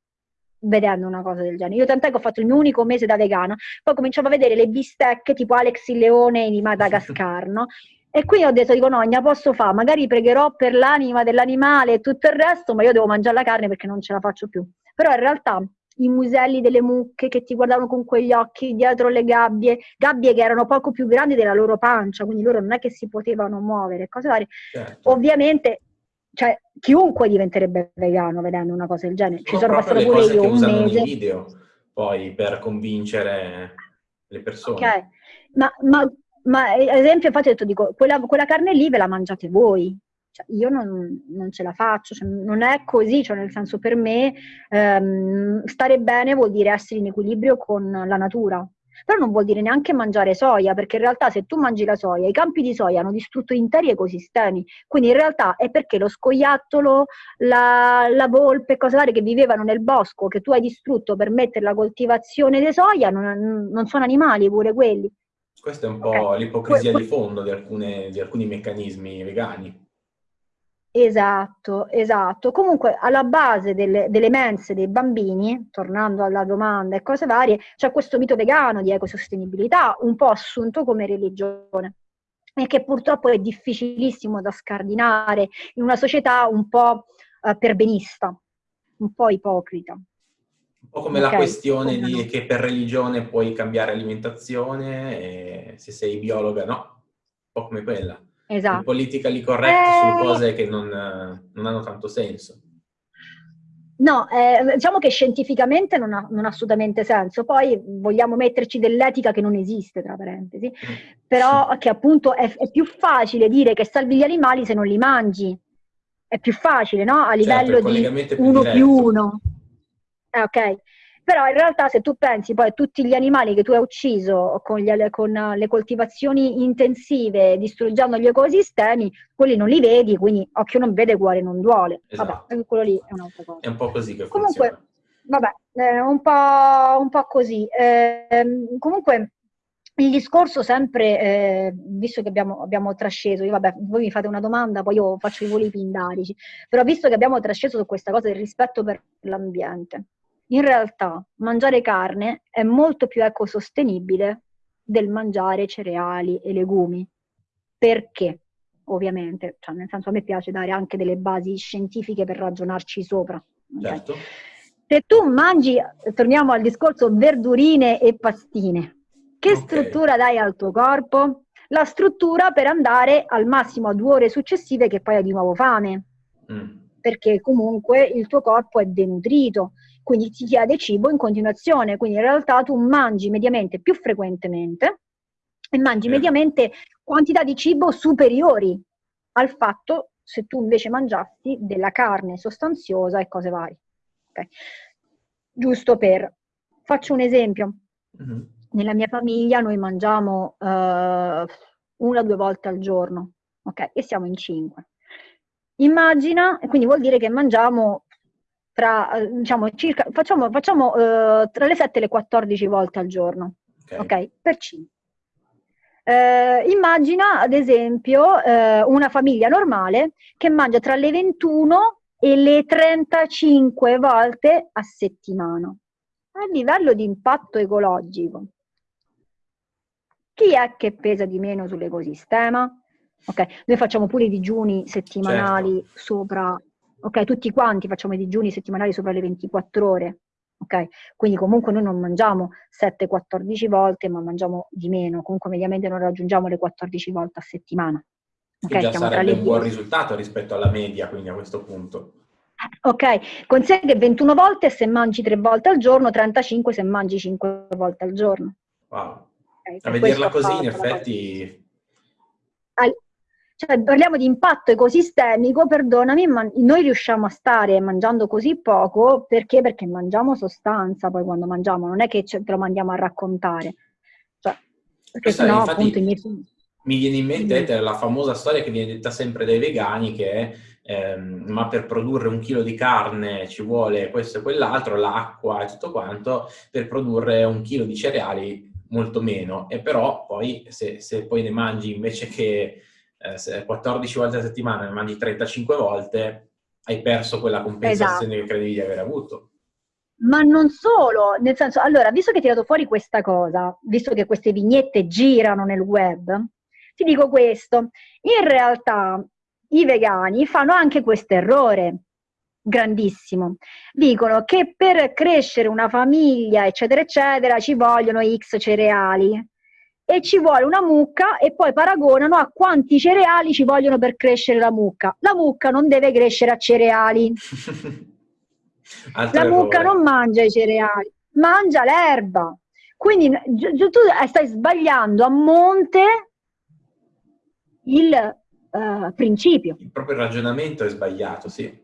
vedendo una cosa del genere. Io tant'è che ho fatto il mio unico mese da vegano, poi cominciavo a vedere le bistecche tipo Alex il leone di Madagascar, no? E qui ho detto, dico, no, posso fare, magari pregherò per l'anima dell'animale e tutto il resto, ma io devo mangiare la carne perché non ce la faccio più. Però in realtà i muselli delle mucche che ti guardavano con quegli occhi dietro le gabbie, gabbie che erano poco più grandi della loro pancia, quindi loro non è che si potevano muovere, cose varie. Certo. Ovviamente, cioè, chiunque diventerebbe vegano vedendo una cosa del genere. Ci sono passato pure io un mese. video poi per convincere le persone. Ok, ma, ma, ma ad esempio, infatti ho detto, dico, quella, quella carne lì ve la mangiate voi, cioè, io non, non, ce la faccio, cioè, non è così, cioè, nel senso per me ehm, stare bene vuol dire essere in equilibrio con la natura, però non vuol dire neanche mangiare soia, perché in realtà se tu mangi la soia, i campi di soia hanno distrutto interi ecosistemi, quindi in realtà è perché lo scoiattolo, la, la volpe, cose varie che vivevano nel bosco, che tu hai distrutto per mettere la coltivazione di soia, non, non sono animali pure quelli. Questa è un po' okay. l'ipocrisia que- di fondo di, alcune, di alcuni meccanismi vegani. Esatto, esatto. Comunque alla base delle, delle, mense dei bambini, tornando alla domanda e cose varie, c'è questo mito vegano di ecosostenibilità, un po' assunto come religione e che purtroppo è difficilissimo da scardinare in una società un po' eh, perbenista, un po' ipocrita. Un po' come okay. la questione di che per religione puoi cambiare alimentazione se sei biologa no, un po' come quella esatto. politically correct eh... su cose che non, non, hanno tanto senso. No, eh, diciamo che scientificamente non ha, non ha, assolutamente senso, poi vogliamo metterci dell'etica che non esiste, tra parentesi, mm. però sì. che appunto è, è, più facile dire che salvi gli animali se non li mangi, è più facile, no? A certo, livello certo, di uno più uno. Eh, ok, però in realtà se tu pensi poi a tutti gli animali che tu hai ucciso con, gli, con le coltivazioni intensive, distruggendo gli ecosistemi, quelli non li vedi, quindi occhio non vede, cuore non duole. Esatto. Vabbè, quello lì è un'altra cosa. È un po' così che comunque, funziona. Vabbè, eh, un, po', un po' così. Eh, comunque il discorso sempre, eh, visto che abbiamo, abbiamo trasceso, io, vabbè, voi mi fate una domanda, poi io faccio i voli pindarici, però visto che abbiamo trasceso su questa cosa del rispetto per l'ambiente, in realtà mangiare carne è molto più ecosostenibile del mangiare cereali e legumi. Perché? Ovviamente, cioè nel senso a me piace dare anche delle basi scientifiche per ragionarci sopra. Okay? Certo. Se tu mangi, torniamo al discorso verdurine e pastine, che okay. struttura dai al tuo corpo? La struttura per andare al massimo a due ore successive che poi hai di nuovo fame. Mm. Perché comunque il tuo corpo è denutrito quindi ti chiede cibo in continuazione, quindi in realtà tu mangi mediamente più frequentemente e mangi mediamente quantità di cibo superiori al fatto se tu invece mangiassi della carne sostanziosa e cose varie. Okay. Giusto per... Faccio un esempio. Mm-hmm. nella mia famiglia noi mangiamo uh, una o due volte al giorno, ok? E siamo in cinque. Immagina, quindi vuol dire che mangiamo tra, eh, diciamo, circa, facciamo, facciamo uh, tra le 7 e le 14 volte al giorno, ok? okay? Per 5. Uh, immagina ad esempio uh, una famiglia normale che mangia tra le 21 e le 35 volte a settimana. A livello di impatto ecologico, chi è che pesa di meno sull'ecosistema? Ok, noi facciamo pure i digiuni settimanali certo. sopra, ok, tutti quanti facciamo i digiuni settimanali sopra le 24 ore, ok? Quindi comunque noi non mangiamo 7-14 volte, ma mangiamo di meno, comunque mediamente non raggiungiamo le 14 volte a settimana. Che già sarebbe un buon risultato rispetto alla media, quindi a questo punto. Ok, con sé che 21 volte se mangi 3 volte al giorno, 35 se mangi 5 volte al giorno. Wow. Okay, a vederla così, in effetti... Al, cioè, parliamo di impatto ecosistemico, perdonami, ma noi riusciamo a stare mangiando così poco perché? Perché mangiamo sostanza poi quando mangiamo, non è che ce lo mandiamo a raccontare. Cioè, perché sennò appunto i miei... Mi viene in mente la famosa storia che viene detta sempre dai vegani che è ehm, ma per produrre un chilo di carne ci vuole questo e quell'altro, l'acqua e tutto quanto, per produrre un chilo di cereali molto meno. E però poi se, se poi ne mangi invece che eh, 14 volte a settimana, ne mangi 35 volte, hai perso quella compensazione esatto. che credevi di aver avuto. Ma non solo, nel senso, allora, visto che hai tirato fuori questa cosa, visto che queste vignette girano nel web, ti dico questo, in realtà i vegani fanno anche questo errore grandissimo. Dicono che per crescere una famiglia, eccetera, eccetera, ci vogliono X cereali e ci vuole una mucca e poi paragonano a quanti cereali ci vogliono per crescere la mucca. La mucca non deve crescere a cereali. la mucca non mangia i cereali, mangia l'erba. Quindi tu stai sbagliando a monte il uh, principio. Il proprio ragionamento è sbagliato, sì.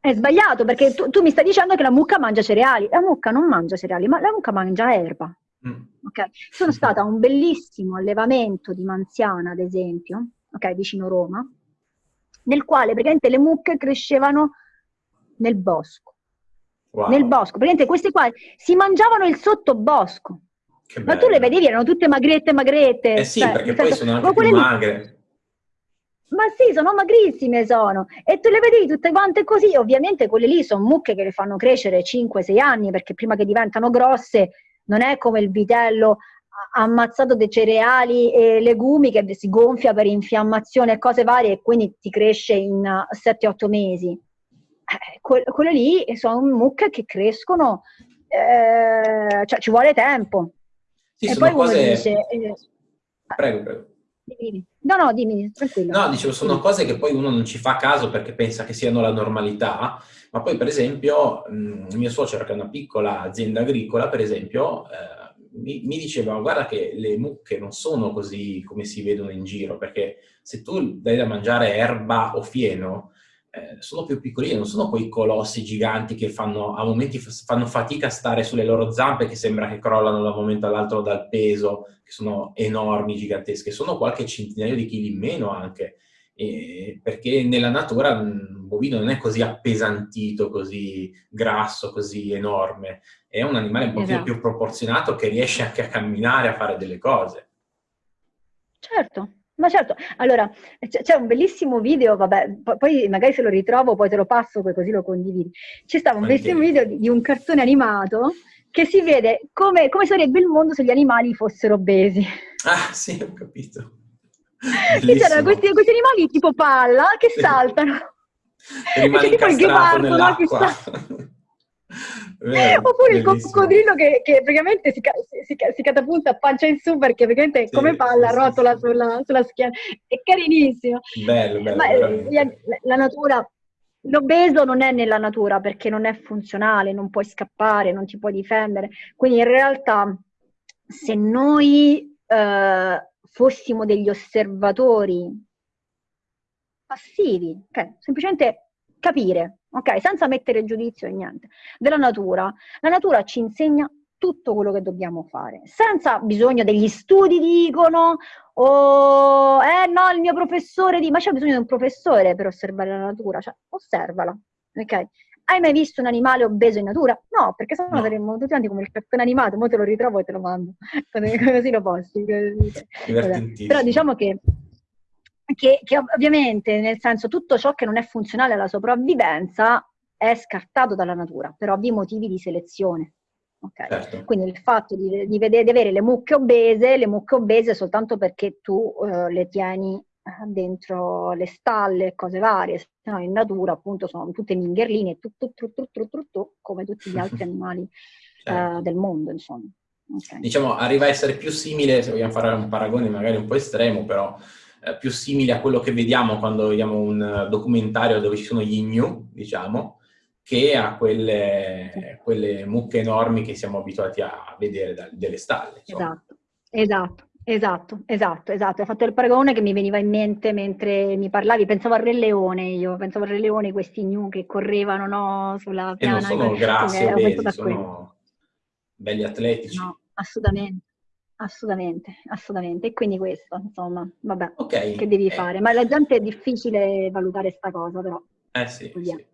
È sbagliato perché tu, tu, mi stai dicendo che la mucca mangia cereali. La mucca non mangia cereali, ma la mucca mangia erba. Mm. Okay? Sono stata a un bellissimo allevamento di manziana, ad esempio, okay, vicino Roma, nel quale praticamente le mucche crescevano nel bosco. Wow. Nel bosco, praticamente queste qua si mangiavano il sottobosco. Ma tu le vedevi, erano tutte magrette, magrette. Eh sì, cioè, perché poi senso, sono anche più magre. Ma sì, sono magrissime sono. E tu le vedi tutte quante così. Ovviamente quelle lì sono mucche che le fanno crescere 5-6 anni, perché prima che diventano grosse non è come il vitello ammazzato dei cereali e legumi che si gonfia per infiammazione e cose varie e quindi ti cresce in 7-8 mesi. Eh, que- quelle lì sono mucche che crescono, eh, cioè ci vuole tempo. Sì, e poi cose... uno dice... Eh, prego, prego. No, no, dimmi, tranquillo. No, dicevo, sono cose che poi uno non ci fa caso perché pensa che siano la normalità, ma poi per esempio mh, mio suocero che è una piccola azienda agricola, per esempio, eh, mi, mi, diceva guarda che le mucche non sono così come si vedono in giro, perché se tu dai da mangiare erba o fieno, eh, sono più piccoline, non sono quei colossi giganti che fanno, a momenti fanno fatica a stare sulle loro zampe, che sembra che crollano da un momento all'altro dal peso, che sono enormi, gigantesche, sono qualche centinaio di chili in meno anche, eh, perché nella natura un bovino non è così appesantito, così grasso, così enorme, è un animale un pochino esatto. più proporzionato che riesce anche a camminare, a fare delle cose. Certo, ma certo, allora c'è un bellissimo video, vabbè, poi magari se lo ritrovo poi te lo passo, così lo condividi. C'è stato un bellissimo video di, un cartone animato che si vede come, come, sarebbe il mondo se gli animali fossero obesi. Ah, sì, ho capito. c'erano questi, questi, animali tipo palla che saltano. E c'è tipo il ghepardo no, che sta... Vero, Oppure bellissimo. il coccodrillo che, che praticamente si, si, si, catapulta a pancia in su perché praticamente sì, come palla sì, rotola sì. Sulla, sulla, schiena. È carinissimo. Bello, bello. Ma eh, la, la natura, l'obeso non è nella natura perché non è funzionale, non puoi scappare, non ti puoi difendere. Quindi in realtà se noi eh, fossimo degli osservatori passivi, okay, semplicemente capire, ok? Senza mettere giudizio e niente, della natura. La natura ci insegna tutto quello che dobbiamo fare, senza bisogno degli studi dicono o eh no, il mio professore di, ma c'è bisogno di un professore per osservare la natura, cioè osservala, ok? Hai mai visto un animale obeso in natura? No, perché sennò no. saremmo tutti quanti come il cartone animato, ora te lo ritrovo e te lo mando, così lo posti. Però diciamo che, che, che ovviamente, nel senso, tutto ciò che non è funzionale alla sopravvivenza è scartato dalla natura, per ovvi motivi di selezione. Okay? Certo. Quindi il fatto di, di, vedere, di, avere le mucche obese, le mucche obese soltanto perché tu uh, le tieni uh, dentro le stalle, cose varie, se no in natura appunto sono tutte mingherline, tu, tu, tu, come tutti gli altri animali certo. uh, del mondo, insomma. Okay. Diciamo, arriva a essere più simile, se vogliamo fare un paragone magari un po' estremo, però eh, più simile a quello che vediamo quando vediamo un documentario dove ci sono gli gnu, diciamo, che a quelle, quelle, mucche enormi che siamo abituati a vedere da, delle stalle. Esatto, esatto, esatto, esatto, esatto. Hai fatto il paragone che mi veniva in mente mentre mi parlavi, pensavo al Re Leone io, pensavo al Re Leone, questi gnu che correvano no, sulla piana. E non sono grassi, obesi, sono belli atletici. No, assolutamente. Assolutamente, assolutamente. E quindi questo, insomma, vabbè, okay. che devi eh. fare. Ma la gente è difficile valutare sta cosa, però. Eh sì, sì.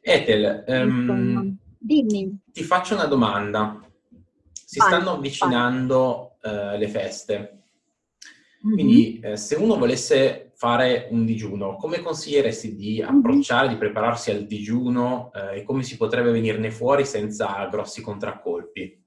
Ethel, um, dimmi. Ti faccio una domanda. Si vai, stanno avvicinando uh, le feste. Mm-hmm. Quindi eh, se uno volesse fare un digiuno, come consiglieresti di mm-hmm. approcciare, mm-hmm. di prepararsi al digiuno eh, e come si potrebbe venirne fuori senza grossi contraccolpi?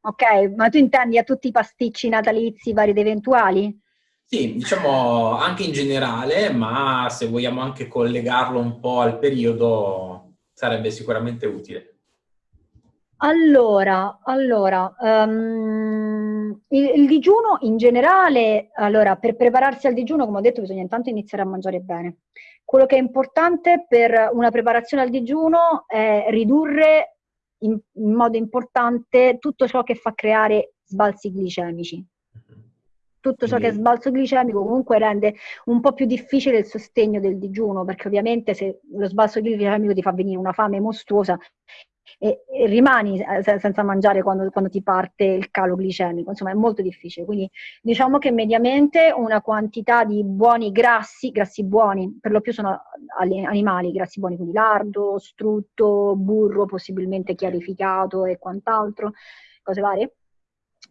Ok, ma tu intendi a tutti i pasticci natalizi vari ed eventuali? Sì, diciamo anche in generale, ma se vogliamo anche collegarlo un po' al periodo sarebbe sicuramente utile. Allora, allora um, il, il, digiuno in generale, allora per prepararsi al digiuno, come ho detto, bisogna intanto iniziare a mangiare bene. Quello che è importante per una preparazione al digiuno è ridurre in, in modo importante tutto ciò che fa creare sbalzi glicemici. Tutto ciò che è sbalzo glicemico comunque rende un po' più difficile il sostegno del digiuno, perché ovviamente se lo sbalzo glicemico ti fa venire una fame mostruosa e, e rimani eh, senza mangiare quando, quando, ti parte il calo glicemico, insomma è molto difficile. Quindi diciamo che mediamente una quantità di buoni grassi, grassi buoni, per lo più sono animali, grassi buoni, quindi lardo, strutto, burro possibilmente chiarificato e quant'altro, cose varie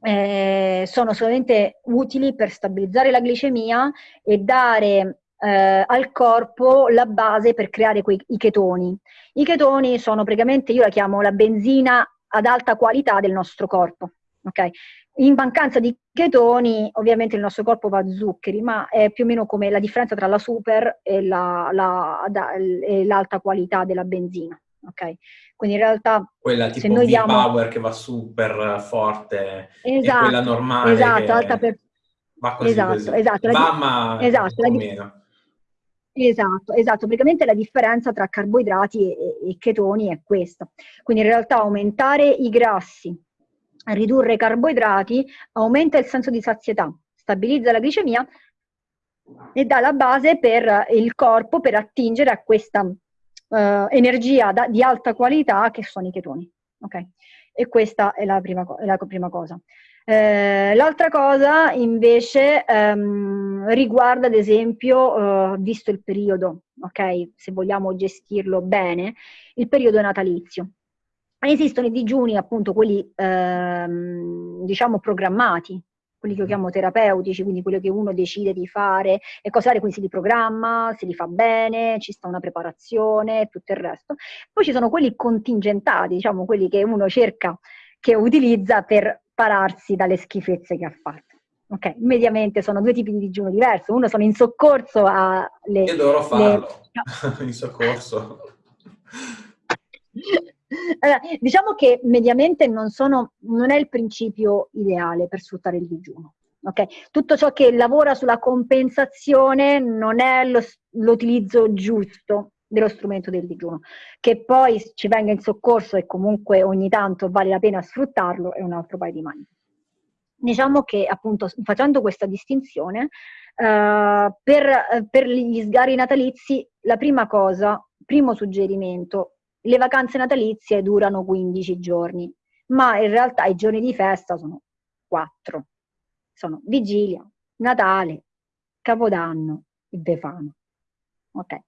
eh, sono solamente utili per stabilizzare la glicemia e dare eh, al corpo la base per creare quei, i chetoni. I chetoni sono praticamente, io la chiamo la benzina ad alta qualità del nostro corpo. Okay? In mancanza di chetoni, ovviamente il nostro corpo va a zuccheri, ma è più o meno come la differenza tra la super e, la, la, da, e l'alta qualità della benzina. Okay? Quindi in realtà... Quella tipo v diamo... power che va super forte esatto, e quella normale esatto, alta per... va così esatto, così. Esatto, va ma esatto, la di... Esatto, esatto, praticamente la differenza tra carboidrati e, e chetoni è questa. Quindi in realtà aumentare i grassi, ridurre i carboidrati, aumenta il senso di sazietà, stabilizza la glicemia e dà la base per il corpo per attingere a questa uh, energia da, di alta qualità che sono i chetoni. Okay? E questa è la prima, è la prima cosa. Eh, l'altra cosa invece ehm, riguarda ad esempio, eh, visto il periodo, ok, se vogliamo gestirlo bene, il periodo natalizio. Esistono i digiuni, appunto, quelli ehm, diciamo programmati, quelli che io chiamo terapeutici, quindi quello che uno decide di fare e cose varie, quindi si li programma, si li fa bene, ci sta una preparazione e tutto il resto. Poi ci sono quelli contingentati, diciamo quelli che uno cerca, che utilizza per pararsi dalle schifezze che ha fatto. Ok, mediamente sono due tipi di digiuno diverso. Uno sono in soccorso alle... Io dovrò farlo, le... in soccorso. Allora, diciamo che mediamente non, sono, non, è il principio ideale per sfruttare il digiuno. Okay? Tutto ciò che lavora sulla compensazione non è l'utilizzo giusto dello strumento del digiuno. Che poi ci venga in soccorso e comunque ogni tanto vale la pena sfruttarlo è un altro paio di mani. Diciamo che appunto facendo questa distinzione, uh, per, per gli sgari natalizi, la prima cosa, primo suggerimento, le vacanze natalizie durano 15 giorni, ma in realtà i giorni di festa sono 4. Sono Vigilia, Natale, Capodanno e Befana. Ok.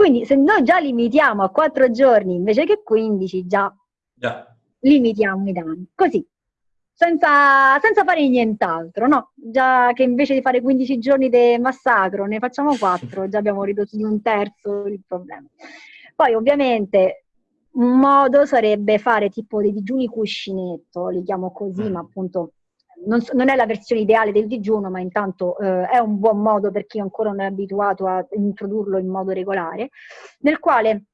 Quindi se noi già limitiamo a 4 giorni invece che 15, già, già. limitiamo i danni. Così, senza, senza, fare nient'altro, no? Già che invece di fare 15 giorni di massacro ne facciamo 4, già abbiamo ridotto di un terzo il problema. Poi ovviamente un modo sarebbe fare tipo dei digiuni cuscinetto, li chiamo così, mm. ma appunto non, non, è la versione ideale del digiuno, ma intanto eh, è un buon modo per chi ancora non è abituato a introdurlo in modo regolare, nel quale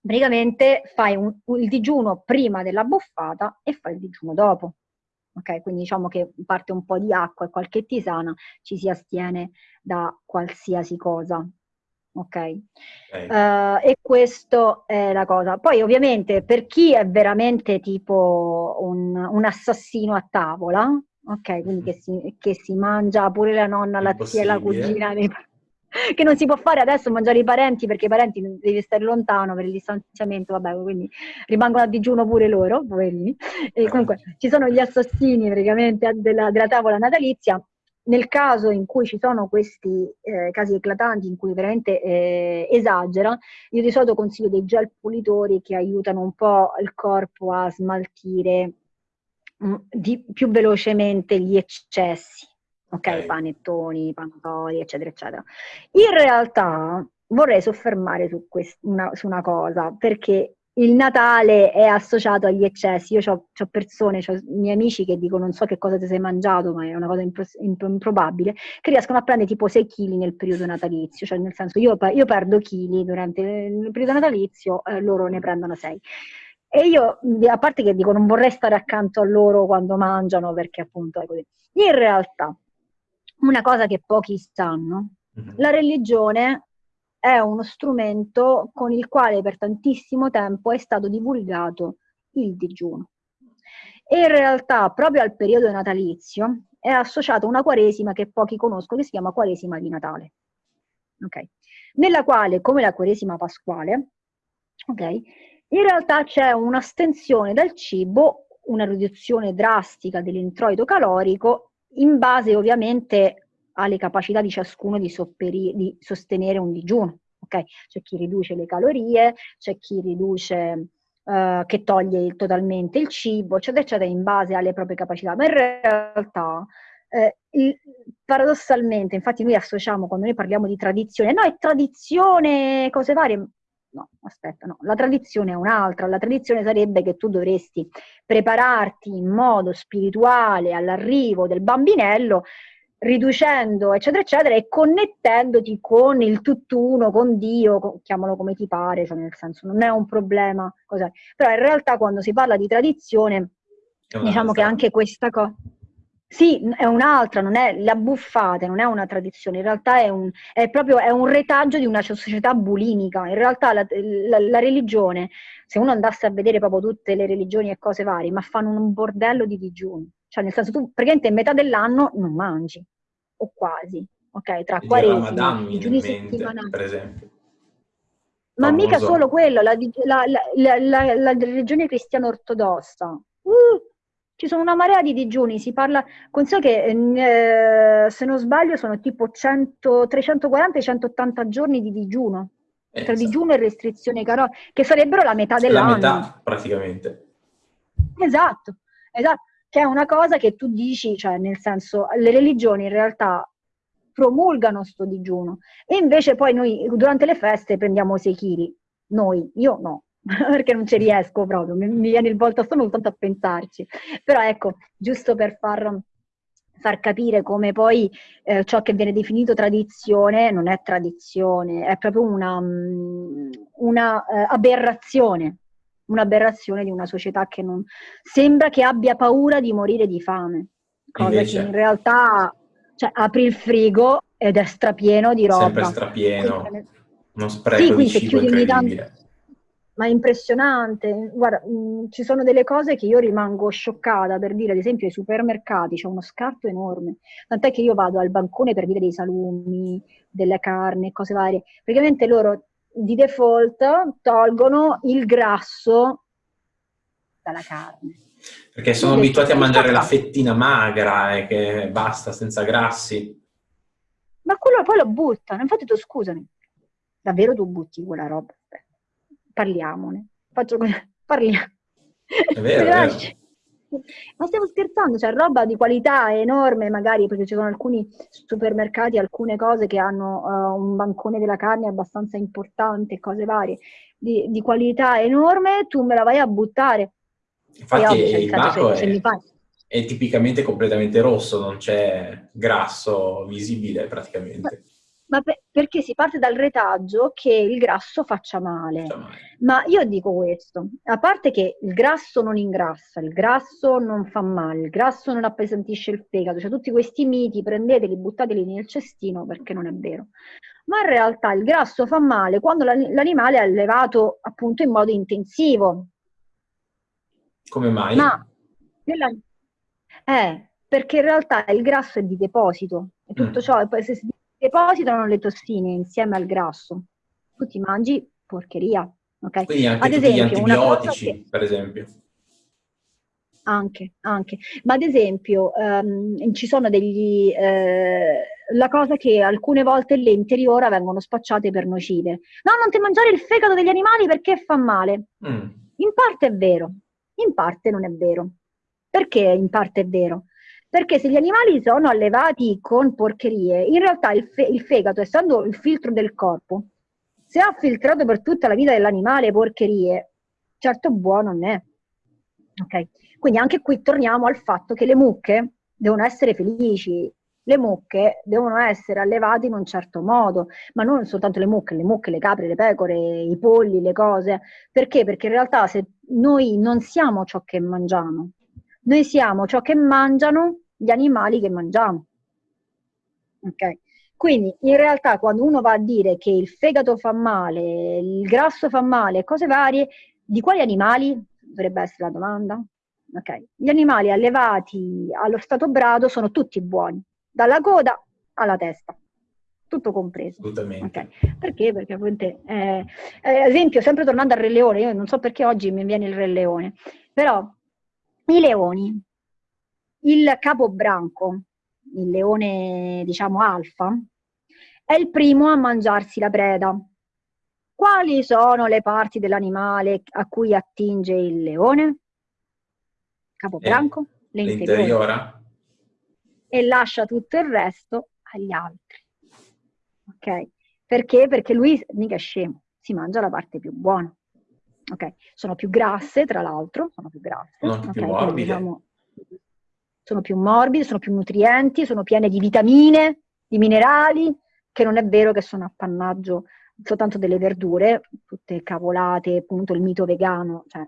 praticamente fai un, il digiuno prima della buffata e fai il digiuno dopo. Ok, quindi diciamo che parte un po' di acqua e qualche tisana, ci si astiene da qualsiasi cosa. Ok? okay. Uh, e questo è la cosa. Poi ovviamente per chi è veramente tipo un, un assassino a tavola, Ok, quindi che si, che si, mangia pure la nonna, la zia, la cugina, che non si può fare adesso mangiare i parenti perché i parenti devi stare lontano per il distanziamento, vabbè, quindi rimangono a digiuno pure loro, poverini. E comunque ci sono gli assassini praticamente della, della tavola natalizia. Nel caso in cui ci sono questi eh, casi eclatanti in cui veramente eh, esagera, io di solito consiglio dei gel pulitori che aiutano un po' il corpo a smaltire di, più velocemente gli eccessi, ok? okay. Panettoni, pantori, eccetera, eccetera. In realtà vorrei soffermare su, quest- una, su una cosa, perché il Natale è associato agli eccessi. Io ho persone, ho miei amici che dicono non so che cosa ti sei mangiato, ma è una cosa impro- improbabile, che riescono a prendere tipo 6 kg nel periodo natalizio. Cioè, nel senso, io, io perdo chili durante il periodo natalizio, eh, loro ne prendono 6. E io, a parte che dico, non vorrei stare accanto a loro quando mangiano, perché appunto è così. In realtà, una cosa che pochi sanno, mm-hmm. la religione è uno strumento con il quale per tantissimo tempo è stato divulgato il digiuno. E in realtà, proprio al periodo natalizio, è associata una quaresima che pochi conoscono, che si chiama Quaresima di Natale. Okay. Nella quale, come la Quaresima pasquale, okay, in realtà c'è un'astensione dal cibo, una riduzione drastica dell'introito calorico in base ovviamente alle capacità di ciascuno di, sopperi, di sostenere un digiuno. Okay? C'è chi riduce le calorie, c'è chi riduce, uh, che toglie totalmente il cibo, eccetera, eccetera, in base alle proprie capacità. Ma in realtà eh, il, paradossalmente, infatti noi associamo quando noi parliamo di tradizione, no, è tradizione, cose varie, no, aspetta, no, la tradizione è un'altra, la tradizione sarebbe che tu dovresti prepararti in modo spirituale all'arrivo del bambinello, riducendo, eccetera, eccetera, e connettendoti con il tutt'uno, con Dio, chiamalo come ti pare, cioè nel senso non è un problema, cos'è. però in realtà quando si parla di tradizione, diciamo che anche questa cosa... Sì, è un'altra, non è la buffate, non è una tradizione, in realtà è un, è proprio, è un retaggio di una società bulimica. In realtà la, la, la, religione, se uno andasse a vedere proprio tutte le religioni e cose varie, ma fanno un bordello di digiuni. Cioè, nel senso, tu praticamente metà dell'anno non mangi, o quasi, ok? Tra quaresima, digiuni settimanali. Per esempio. Ma Famoso. mica solo quello, la, la, la religione cristiana ortodossa. Uh, ci sono una marea di digiuni, si parla, consiglio che eh, se non sbaglio sono tipo 100, 340-180 giorni di digiuno, eh, tra esatto. digiuno e restrizione caro, che sarebbero la metà dell'anno. La metà praticamente. Esatto, esatto, che è una cosa che tu dici, cioè nel senso, le religioni in realtà promulgano sto digiuno e invece poi noi durante le feste prendiamo 6 kg, noi, io no, perché non ci riesco proprio, mi, mi viene il volto stomaco tanto a pensarci. Però ecco, giusto per far, far capire come poi eh, ciò che viene definito tradizione non è tradizione, è proprio una, mm, una eh, aberrazione, un'aberrazione di una società che non sembra che abbia paura di morire di fame, cosa Invece. che in realtà cioè, apri il frigo ed è strapieno di roba. Sempre strapieno, uno spreco sì, di cibo incredibile ma è impressionante. Guarda, mh, mm, ci sono delle cose che io rimango scioccata per dire, ad esempio, ai supermercati c'è uno scarto enorme. Tant'è che io vado al bancone per dire dei salumi, delle carni, cose varie. Praticamente loro di default tolgono il grasso dalla carne. Perché sono abituati a mangiare la fettina magra e che basta, senza grassi. Ma quello poi lo buttano, infatti tu scusami, davvero tu butti quella roba? Parliamone, faccio parliamo. È vero, è vero. Ma stiamo scherzando, c'è cioè, roba di qualità enorme, magari perché ci sono alcuni supermercati, alcune cose che hanno uh, un bancone della carne abbastanza importante, cose varie, di, di, qualità enorme, tu me la vai a buttare. Infatti ovvio, il banco è, è, tipicamente completamente rosso, non c'è grasso visibile praticamente. Ma per, perché si parte dal retaggio che il grasso faccia male. Ma io dico questo, a parte che il grasso non ingrassa, il grasso non fa male, il grasso non appesantisce il fegato, cioè tutti questi miti prendeteli, buttateli nel cestino perché non è vero. Ma in realtà il grasso fa male quando l'animale è allevato appunto in modo intensivo. Come mai? Ma eh, perché in realtà il grasso è di deposito e tutto mm. ciò, se si depositano le tossine insieme al grasso. Tu ti mangi porcheria. Okay? Quindi anche ad esempio, gli antibiotici, che... per esempio. Anche, anche. Ma ad esempio um, ci sono degli... Eh, la cosa che alcune volte le interiora vengono spacciate per nocive. No, non ti mangiare il fegato degli animali perché fa male. Mm. In parte è vero, in parte non è vero. Perché in parte è vero? Perché se gli animali sono allevati con porcherie, in realtà il, fe- il fegato, essendo il filtro del corpo, se ha filtrato per tutta la vita dell'animale porcherie, certo buono non è. Okay? Quindi anche qui torniamo al fatto che le mucche devono essere felici, le mucche devono essere allevate in un certo modo, ma non soltanto le mucche, le mucche, le capre, le pecore, i polli, le cose. Perché? Perché in realtà se noi non siamo ciò che mangiamo, noi siamo ciò che mangiano gli animali che mangiamo. Ok? Quindi in realtà quando uno va a dire che il fegato fa male, il grasso fa male, cose varie, di quali animali? Dovrebbe essere la domanda. Okay. Gli animali allevati allo stato brado sono tutti buoni, dalla coda alla testa, tutto compreso. Assolutamente. Okay. Perché? Perché appunto, eh, eh, esempio, sempre tornando al Re Leone, io non so perché oggi mi viene il Re Leone, però i leoni, il capobranco, il leone diciamo alfa, è il primo a mangiarsi la preda. Quali sono le parti dell'animale a cui attinge il leone? Capobranco, eh, l'interiora. E lascia tutto il resto agli altri. Ok? Perché? Perché lui mica è scemo, si mangia la parte più buona. Ok? Sono più grasse, tra l'altro, sono più grasse. Sono okay? più morbide. Diciamo, sono più morbide, sono più nutrienti, sono piene di vitamine, di minerali, che non è vero che sono appannaggio soltanto delle verdure, tutte cavolate, appunto il mito vegano, cioè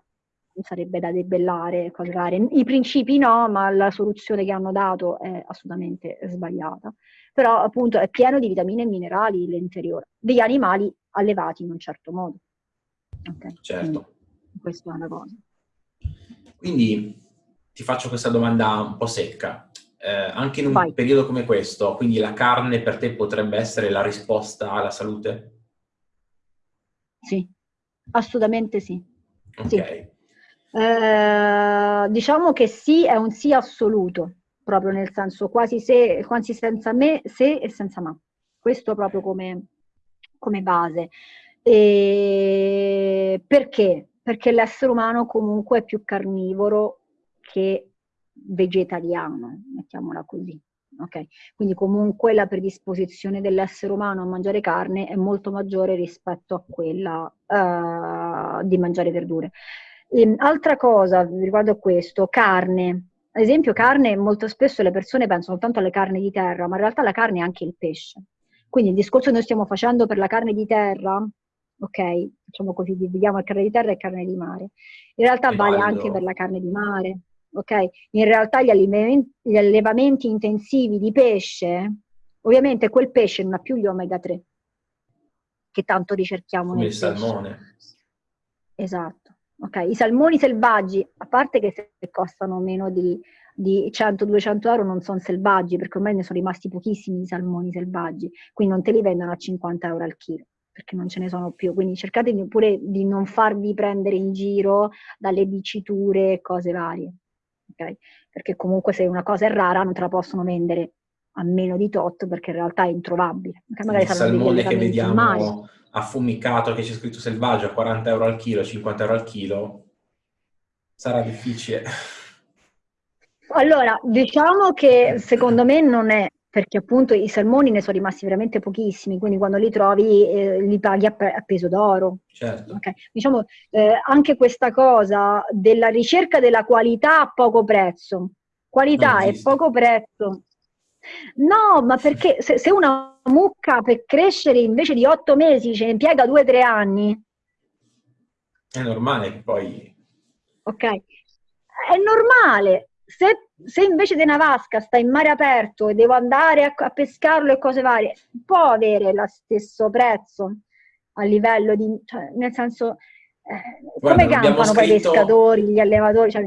sarebbe da debellare, cose varie. I principi no, ma la soluzione che hanno dato è assolutamente sbagliata. Però appunto è pieno di vitamine e minerali l'interiore, degli animali allevati in un certo modo. Okay. Certo. Quindi, questa è una cosa. Quindi ti faccio questa domanda un po' secca. Eh, anche in un Vai. periodo come questo, quindi la carne per te potrebbe essere la risposta alla salute? Sì, assolutamente sì. Ok. Sì. Eh, diciamo che sì è un sì assoluto, proprio nel senso quasi, se, quasi senza me, se e senza ma. Questo proprio come, come base. E perché? Perché l'essere umano comunque è più carnivoro che vegetariano, mettiamola così. Okay? Quindi comunque la predisposizione dell'essere umano a mangiare carne è molto maggiore rispetto a quella uh, di mangiare verdure. E, ehm, altra cosa riguardo a questo, carne. Ad esempio carne, molto spesso le persone pensano soltanto alle carni di terra, ma in realtà la carne è anche il pesce. Quindi il discorso che noi stiamo facendo per la carne di terra ok? Facciamo così, dividiamo carne di terra e carne di mare. In realtà e vale anche per la carne di mare, ok? In realtà gli, allevamenti, gli allevamenti intensivi di pesce, ovviamente quel pesce non ha più gli omega 3, che tanto ricerchiamo Come nel il pesce. salmone. Esatto, ok? I salmoni selvaggi, a parte che se costano meno di, di 100-200 euro non sono selvaggi, perché ormai ne sono rimasti pochissimi i salmoni selvaggi, quindi non te li vendono a 50 euro al chilo perché non ce ne sono più, quindi cercate pure di non farvi prendere in giro dalle diciture e cose varie, ok? Perché comunque se una cosa è rara non te la possono vendere a meno di tot perché in realtà è introvabile. Magari il salmone che vediamo affumicato che c'è scritto selvaggio a 40 euro al chilo, 50 euro al chilo, sarà difficile. Allora, diciamo che secondo me non è, perché appunto i salmoni ne sono rimasti veramente pochissimi, quindi quando li trovi eh, li paghi a, a peso d'oro. Certo. Okay. Diciamo eh, anche questa cosa della ricerca della qualità a poco prezzo. Qualità e poco prezzo. No, ma perché se, se una mucca per crescere invece di otto mesi ce ne impiega due o tre anni. È normale che poi... Ok, è normale. Se, se, invece di una vasca sta in mare aperto e devo andare a, a pescarlo e cose varie, può avere lo stesso prezzo a livello di... Cioè, nel senso, eh, Guarda, come campano poi i pescatori, gli allevatori? Cioè,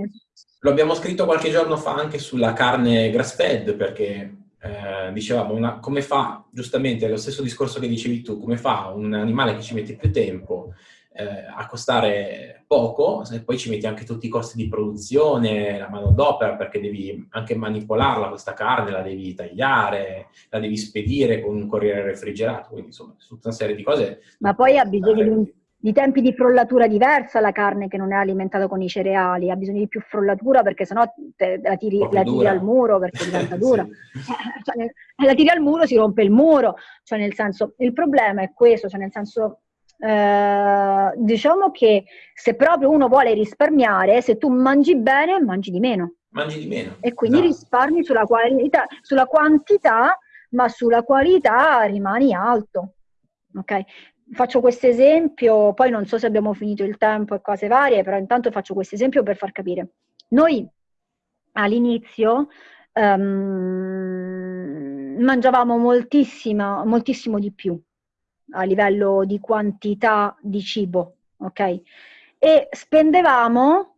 lo abbiamo scritto qualche giorno fa anche sulla carne grass fed perché eh, dicevamo, una, come fa, giustamente, lo stesso discorso che dicevi tu, come fa un animale che ci mette più tempo eh, a costare poco, e poi ci metti anche tutti i costi di produzione, la manodopera, perché devi anche manipolarla questa carne, la devi tagliare, la devi spedire con un corriere refrigerato, quindi insomma, tutta una serie di cose. Ma poi ha bisogno di di tempi di frollatura diversa la carne che non è alimentata con i cereali, ha bisogno di più frollatura perché sennò te, la, tiri, la tiri al muro perché diventa dura. sì. cioè, la tiri al muro si rompe il muro, cioè nel senso, il problema è questo, cioè nel senso, eh, diciamo che se proprio uno vuole risparmiare, se tu mangi bene, mangi di meno. Mangi di meno. E quindi esatto. risparmi sulla, qualità, sulla quantità, ma sulla qualità rimani alto. Ok? faccio questo esempio, poi non so se abbiamo finito il tempo e cose varie, però intanto faccio questo esempio per far capire. Noi all'inizio um, mangiavamo moltissimo di più a livello di quantità di cibo, ok? E spendevamo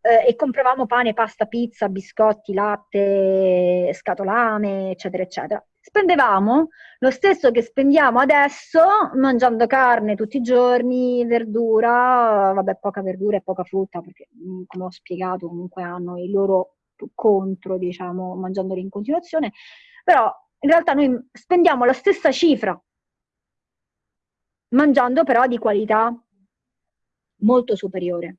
eh, e compravamo pane, pasta, pizza, biscotti, latte, scatolame, eccetera, eccetera spendevamo lo stesso che spendiamo adesso mangiando carne tutti i giorni, verdura, vabbè poca verdura e poca frutta perché mm, come ho spiegato comunque hanno i loro contro, diciamo, mangiandoli in continuazione, però in realtà noi spendiamo la stessa cifra mangiando però di qualità molto superiore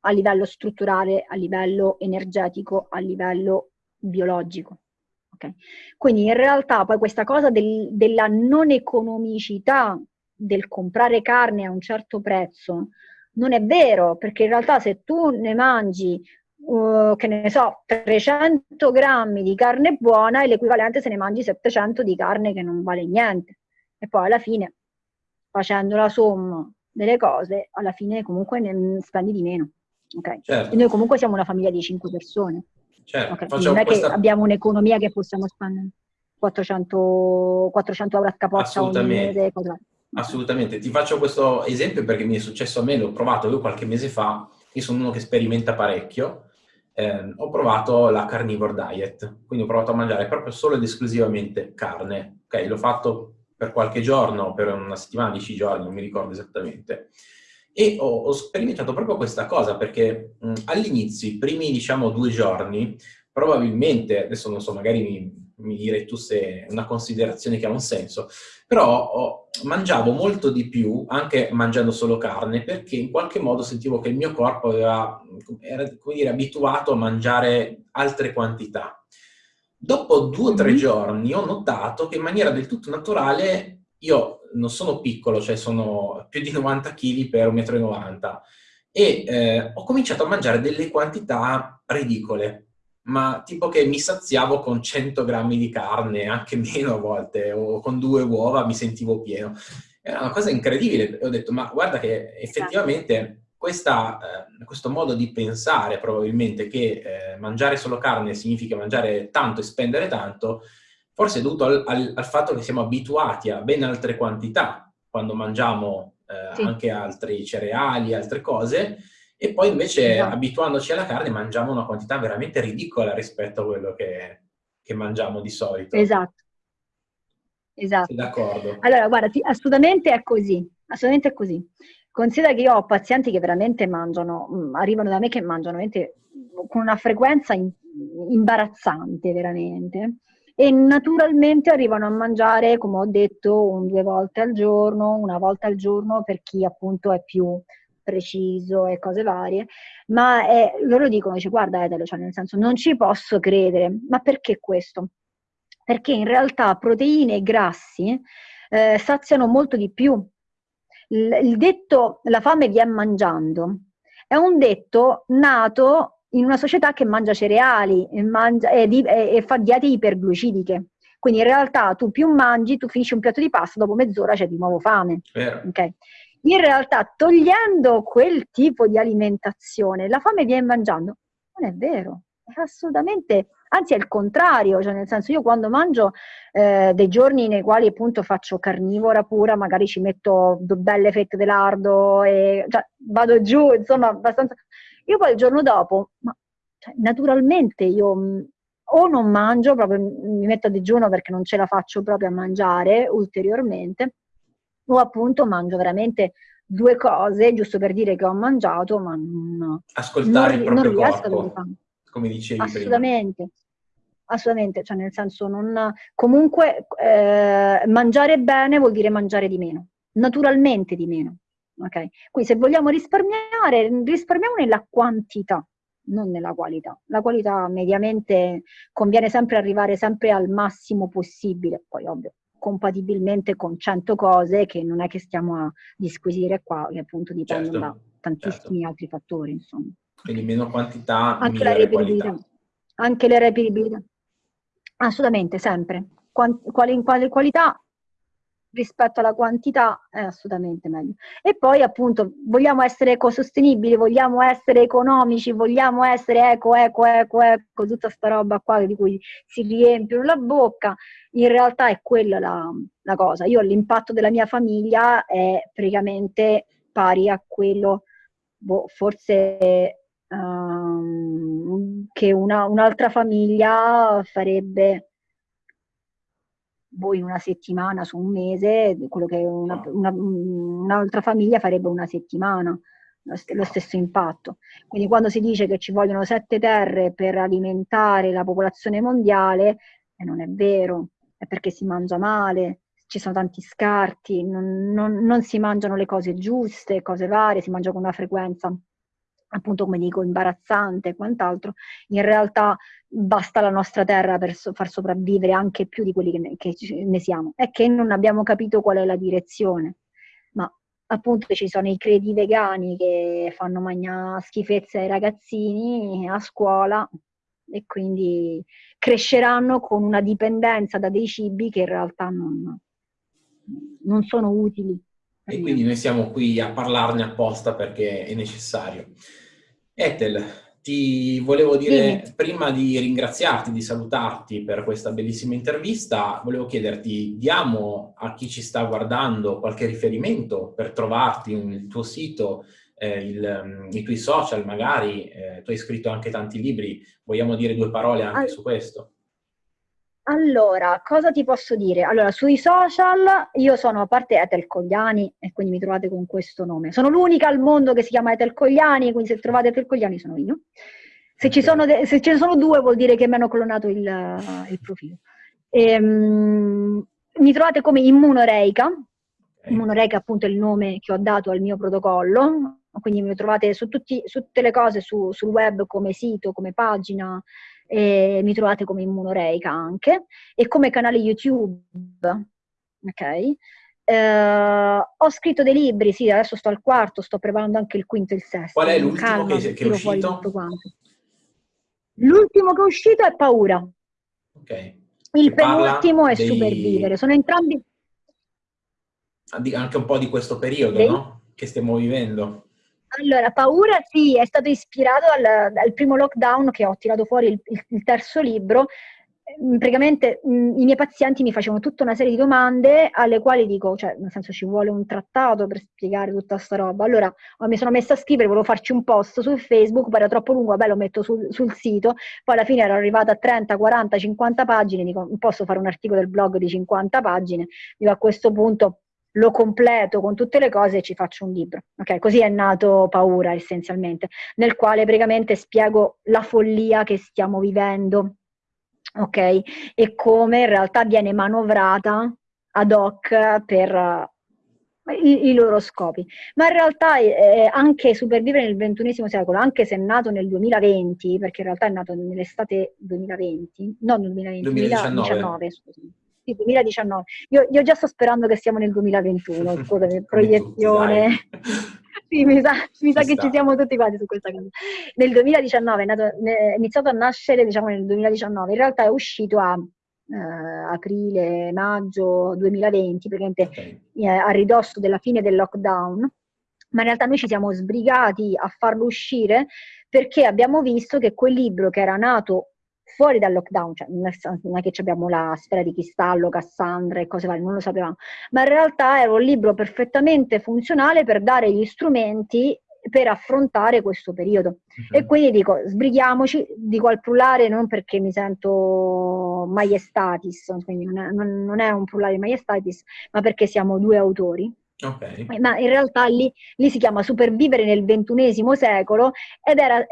a livello strutturale, a livello energetico, a livello biologico. Okay. Quindi in realtà poi questa cosa del, della non economicità del comprare carne a un certo prezzo non è vero, perché in realtà se tu ne mangi, uh, che ne so, 300 grammi di carne buona è l'equivalente se ne mangi 700 di carne che non vale niente. E poi alla fine, facendo la somma delle cose, alla fine comunque ne spendi di meno. Okay? Certo. E noi comunque siamo una famiglia di 5 persone. Certo, okay. Non è questa... che abbiamo un'economia che possiamo spendere 400, 400 euro a scapoccia ogni mese. Cosa... Assolutamente, ti faccio questo esempio perché mi è successo a me, l'ho provato io qualche mese fa, io sono uno che sperimenta parecchio, eh, ho provato la carnivore diet, quindi ho provato a mangiare proprio solo ed esclusivamente carne, ok? L'ho fatto per qualche giorno, per una settimana, dieci giorni, non mi ricordo esattamente e ho, ho sperimentato proprio questa cosa perché all'inizio, i primi diciamo due giorni, probabilmente, adesso non so, magari mi, mi direi tu se è una considerazione che ha un senso, però oh, mangiavo molto di più anche mangiando solo carne perché in qualche modo sentivo che il mio corpo aveva, era dire, abituato a mangiare altre quantità. Dopo due o tre mm-hmm. giorni ho notato che in maniera del tutto naturale io non sono piccolo, cioè sono più di 90 kg per 1,90 m e eh, ho cominciato a mangiare delle quantità ridicole, ma tipo che mi saziavo con 100 grammi di carne, anche meno a volte, o con due uova mi sentivo pieno. Era una cosa incredibile. Ho detto, ma guarda che effettivamente questa, eh, questo modo di pensare, probabilmente, che eh, mangiare solo carne significa mangiare tanto e spendere tanto, forse è dovuto al, al, al, fatto che siamo abituati a ben altre quantità quando mangiamo eh, sì. anche altri cereali, altre cose, e poi invece esatto. abituandoci alla carne mangiamo una quantità veramente ridicola rispetto a quello che, che mangiamo di solito. Esatto. Esatto. Sei d'accordo? Allora, guarda, assolutamente è così, assolutamente è così. Considera che io ho pazienti che veramente mangiano, mm, arrivano da me che mangiano con una frequenza imbarazzante, veramente. E naturalmente arrivano a mangiare, come ho detto, un, due volte al giorno, una volta al giorno per chi appunto è più preciso e cose varie, ma è, loro dicono, dice, guarda Edelo, cioè nel senso non ci posso credere, ma perché questo? Perché in realtà proteine e grassi eh, saziano molto di più. Il, detto la fame viene mangiando è un detto nato in una società che mangia cereali e, mangia, e, e, e fa diete iperglucidiche. Quindi in realtà tu più mangi, tu finisci un piatto di pasta, dopo mezz'ora c'è di nuovo fame. Okay? In realtà, togliendo quel tipo di alimentazione, la fame viene mangiando. Non è vero, è assolutamente, anzi è il contrario, cioè nel senso io quando mangio eh, dei giorni nei quali appunto faccio carnivora pura, magari ci metto belle fette di lardo e cioè, vado giù, insomma, abbastanza. Io poi il giorno dopo, ma, cioè, naturalmente io mm, o non mangio, proprio mi metto a digiuno perché non ce la faccio proprio a mangiare ulteriormente, o appunto mangio veramente due cose, giusto per dire che ho mangiato, ma non, Ascoltare non, il proprio non riesco corpo, a come dicevi Assolutamente. Prima. Assolutamente, cioè nel senso non... Comunque eh, mangiare bene vuol dire mangiare di meno, naturalmente di meno. Okay? Quindi se vogliamo risparmiare, risparmiamo nella quantità, non nella qualità. La qualità mediamente conviene sempre arrivare sempre al massimo possibile, poi ovvio, compatibilmente con 100 cose che non è che stiamo a disquisire qua, che appunto dipendono certo, da tantissimi certo. altri fattori, insomma. Quindi meno quantità, anche la reperibilità. Anche le reperibilità. Assolutamente, sempre. Quali, quali, quali qualità rispetto alla quantità è assolutamente meglio. E poi appunto vogliamo essere ecosostenibili, vogliamo essere economici, vogliamo essere eco, eco, eco, eco, tutta sta roba qua di cui si riempiono la bocca, in realtà è quella la, la cosa. Io l'impatto della mia famiglia è praticamente pari a quello, boh, forse um, che una, un'altra famiglia farebbe voi una settimana su un mese, quello che una, una, un'altra famiglia farebbe una settimana, lo stesso impatto. Quindi quando si dice che ci vogliono sette terre per alimentare la popolazione mondiale, eh, non è vero, è perché si mangia male, ci sono tanti scarti, non, non, non si mangiano le cose giuste, cose varie, si mangia con una frequenza appunto come dico imbarazzante e quant'altro, in realtà basta la nostra terra per so- far sopravvivere anche più di quelli che ne, che ne siamo. È che non abbiamo capito qual è la direzione, ma appunto ci sono i credi vegani che fanno mangiare schifezze ai ragazzini a scuola e quindi cresceranno con una dipendenza da dei cibi che in realtà non, non sono utili. E quindi noi siamo qui a parlarne apposta perché è necessario. Ethel, ti volevo dire, sì. prima di ringraziarti, di salutarti per questa bellissima intervista, volevo chiederti, diamo a chi ci sta guardando qualche riferimento per trovarti, il tuo sito, eh, il, mm, i tuoi social magari, eh, tu hai scritto anche tanti libri, vogliamo dire due parole anche All su questo? Allora, cosa ti posso dire? Allora, sui social io sono a parte Ethel Cogliani e quindi mi trovate con questo nome. Sono l'unica al mondo che si chiama Ethel Cogliani, quindi se trovate Ethel Cogliani sono io. Se, ci sono se ce ne sono due vuol dire che mi hanno clonato il, il profilo. E, um, mi trovate come Immunoreica. Immunoreica appunto è il nome che ho dato al mio protocollo, quindi mi trovate su, tutti, su tutte le cose su, sul web come sito, come pagina, e mi trovate come Immunoreica anche, e come canale YouTube, ok? Uh, ho scritto dei libri, sì, adesso sto al quarto, sto preparando anche il quinto e il sesto. Qual è l'ultimo calma, che, che è uscito? L'ultimo che è uscito è Paura. Ok. Il penultimo è dei... Supervivere. Sono entrambi... Anche un po' di questo periodo, dei... no? Che stiamo vivendo. Allora, paura sì, è stato ispirato al, al, primo lockdown che ho tirato fuori il, il, terzo libro, Mm, praticamente mh, i miei pazienti mi facevano tutta una serie di domande alle quali dico, cioè nel senso ci vuole un trattato per spiegare tutta sta roba. Allora mi sono messa a scrivere, volevo farci un post su Facebook, poi era troppo lungo, vabbè lo metto sul, sul sito, poi alla fine ero arrivata a 30, 40, 50 pagine, dico posso fare un articolo del blog di 50 pagine, dico a questo punto lo completo con tutte le cose e ci faccio un libro. Ok, così è nato Paura essenzialmente, nel quale praticamente spiego la follia che stiamo vivendo ok? E come in realtà viene manovrata ad hoc per uh, i, i, loro scopi. Ma in realtà eh, anche Supervivere nel XXI secolo, anche se è nato nel 2020, perché in realtà è nato nell'estate 2020, no nel 2020, 2019, 2019 scusami. Sì, 2019. Io, io, già sto sperando che siamo nel 2021, scusami, proiezione. sì, mi sa, mi sa che ci siamo tutti quanti su questa cosa. Nel 2019 è, nato, è iniziato a nascere, diciamo nel 2019, in realtà è uscito a eh, aprile, maggio 2020, praticamente okay. eh, a ridosso della fine del lockdown, ma in realtà noi ci siamo sbrigati a farlo uscire perché abbiamo visto che quel libro che era nato fuori dal lockdown, cioè non è che abbiamo la sfera di cristallo, Cassandra e cose varie, non lo sapevamo, ma in realtà era un libro perfettamente funzionale per dare gli strumenti per affrontare questo periodo. Uh-huh. E quindi dico, sbrighiamoci, dico al plurale non perché mi sento maiestatis, quindi non è, non, non è un plurale maiestatis, ma perché siamo due autori Okay. Ma in realtà lì, lì, si chiama Supervivere nel ventunesimo secolo ed era, eh,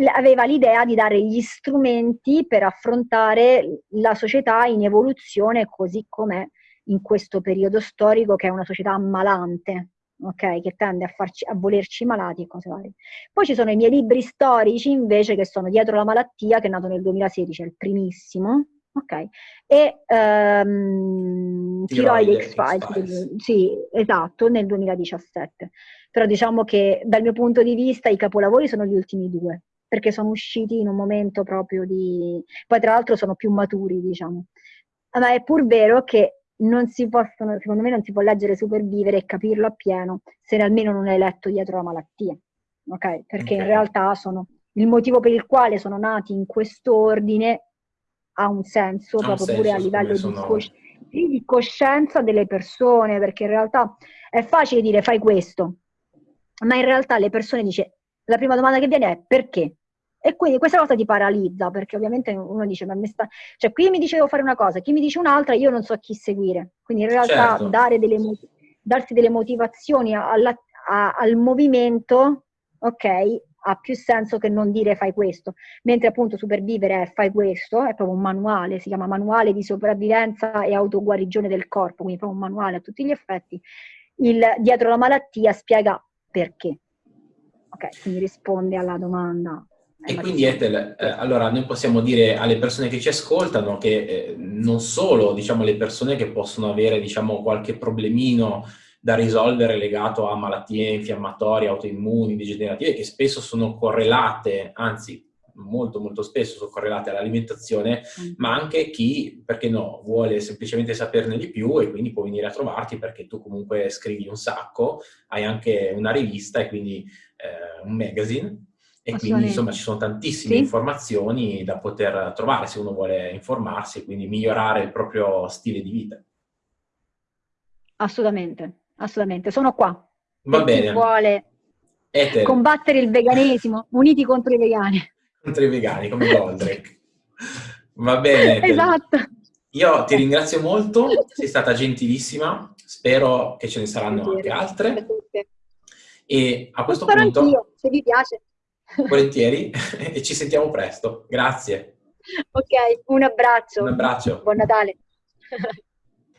eh, aveva l'idea di dare gli strumenti per affrontare la società in evoluzione così com'è in questo periodo storico che è una società ammalante, ok? Che tende a, farci, a volerci malati e cose varie. Poi ci sono i miei libri storici invece che sono Dietro la malattia che è nato nel 2016, è il primissimo, Ok, e um, Tiroide X-Files, sì, esatto, nel 2017. Però diciamo che dal mio punto di vista i capolavori sono gli ultimi due, perché sono usciti in un momento proprio di... poi tra l'altro sono più maturi, diciamo. Ma è pur vero che non si possono, secondo me non si può leggere Supervivere e capirlo appieno se almeno non hai letto dietro la malattia, ok? Perché okay. in realtà sono il motivo per il quale sono nati in quest'ordine ha un senso ha proprio un pure a livello di, cosci- di, coscienza delle persone, perché in realtà è facile dire fai questo, ma in realtà le persone dice la prima domanda che viene è perché? E quindi questa cosa ti paralizza, perché ovviamente uno dice, ma mi sta... cioè qui mi dice devo fare una cosa, chi mi dice un'altra, io non so chi seguire. Quindi in realtà certo. delle, darsi delle motivazioni alla, a, al movimento, ok, ha più senso che non dire fai questo, mentre appunto supervivere è fai questo, è proprio un manuale, si chiama manuale di sopravvivenza e autoguarigione del corpo, quindi proprio un manuale a tutti gli effetti. Il dietro la malattia spiega perché. Ok, quindi risponde alla domanda. E quindi Ethel, eh, allora noi possiamo dire alle persone che ci ascoltano che eh, non solo diciamo, le persone che possono avere diciamo, qualche problemino da risolvere legato a malattie infiammatorie, autoimmuni, degenerative, che spesso sono correlate, anzi molto molto spesso sono correlate all'alimentazione, mm. ma anche chi, perché no, vuole semplicemente saperne di più e quindi può venire a trovarti perché tu comunque scrivi un sacco, hai anche una rivista e quindi eh, un magazine e quindi insomma ci sono tantissime sì. informazioni da poter trovare se uno vuole informarsi e quindi migliorare il proprio stile di vita. Assolutamente assolutamente, sono qua. Va bene. Chi vuole Eter. combattere il veganesimo, uniti contro i vegani. Contro i vegani, come Goldrake. Va bene. Eter. Esatto. Io ti ringrazio molto, sei stata gentilissima, spero che ce ne saranno anche altre. E a questo Spero punto... Anch'io, se vi piace. Volentieri, e ci sentiamo presto. Grazie. Ok, un abbraccio. Un abbraccio. Buon Natale.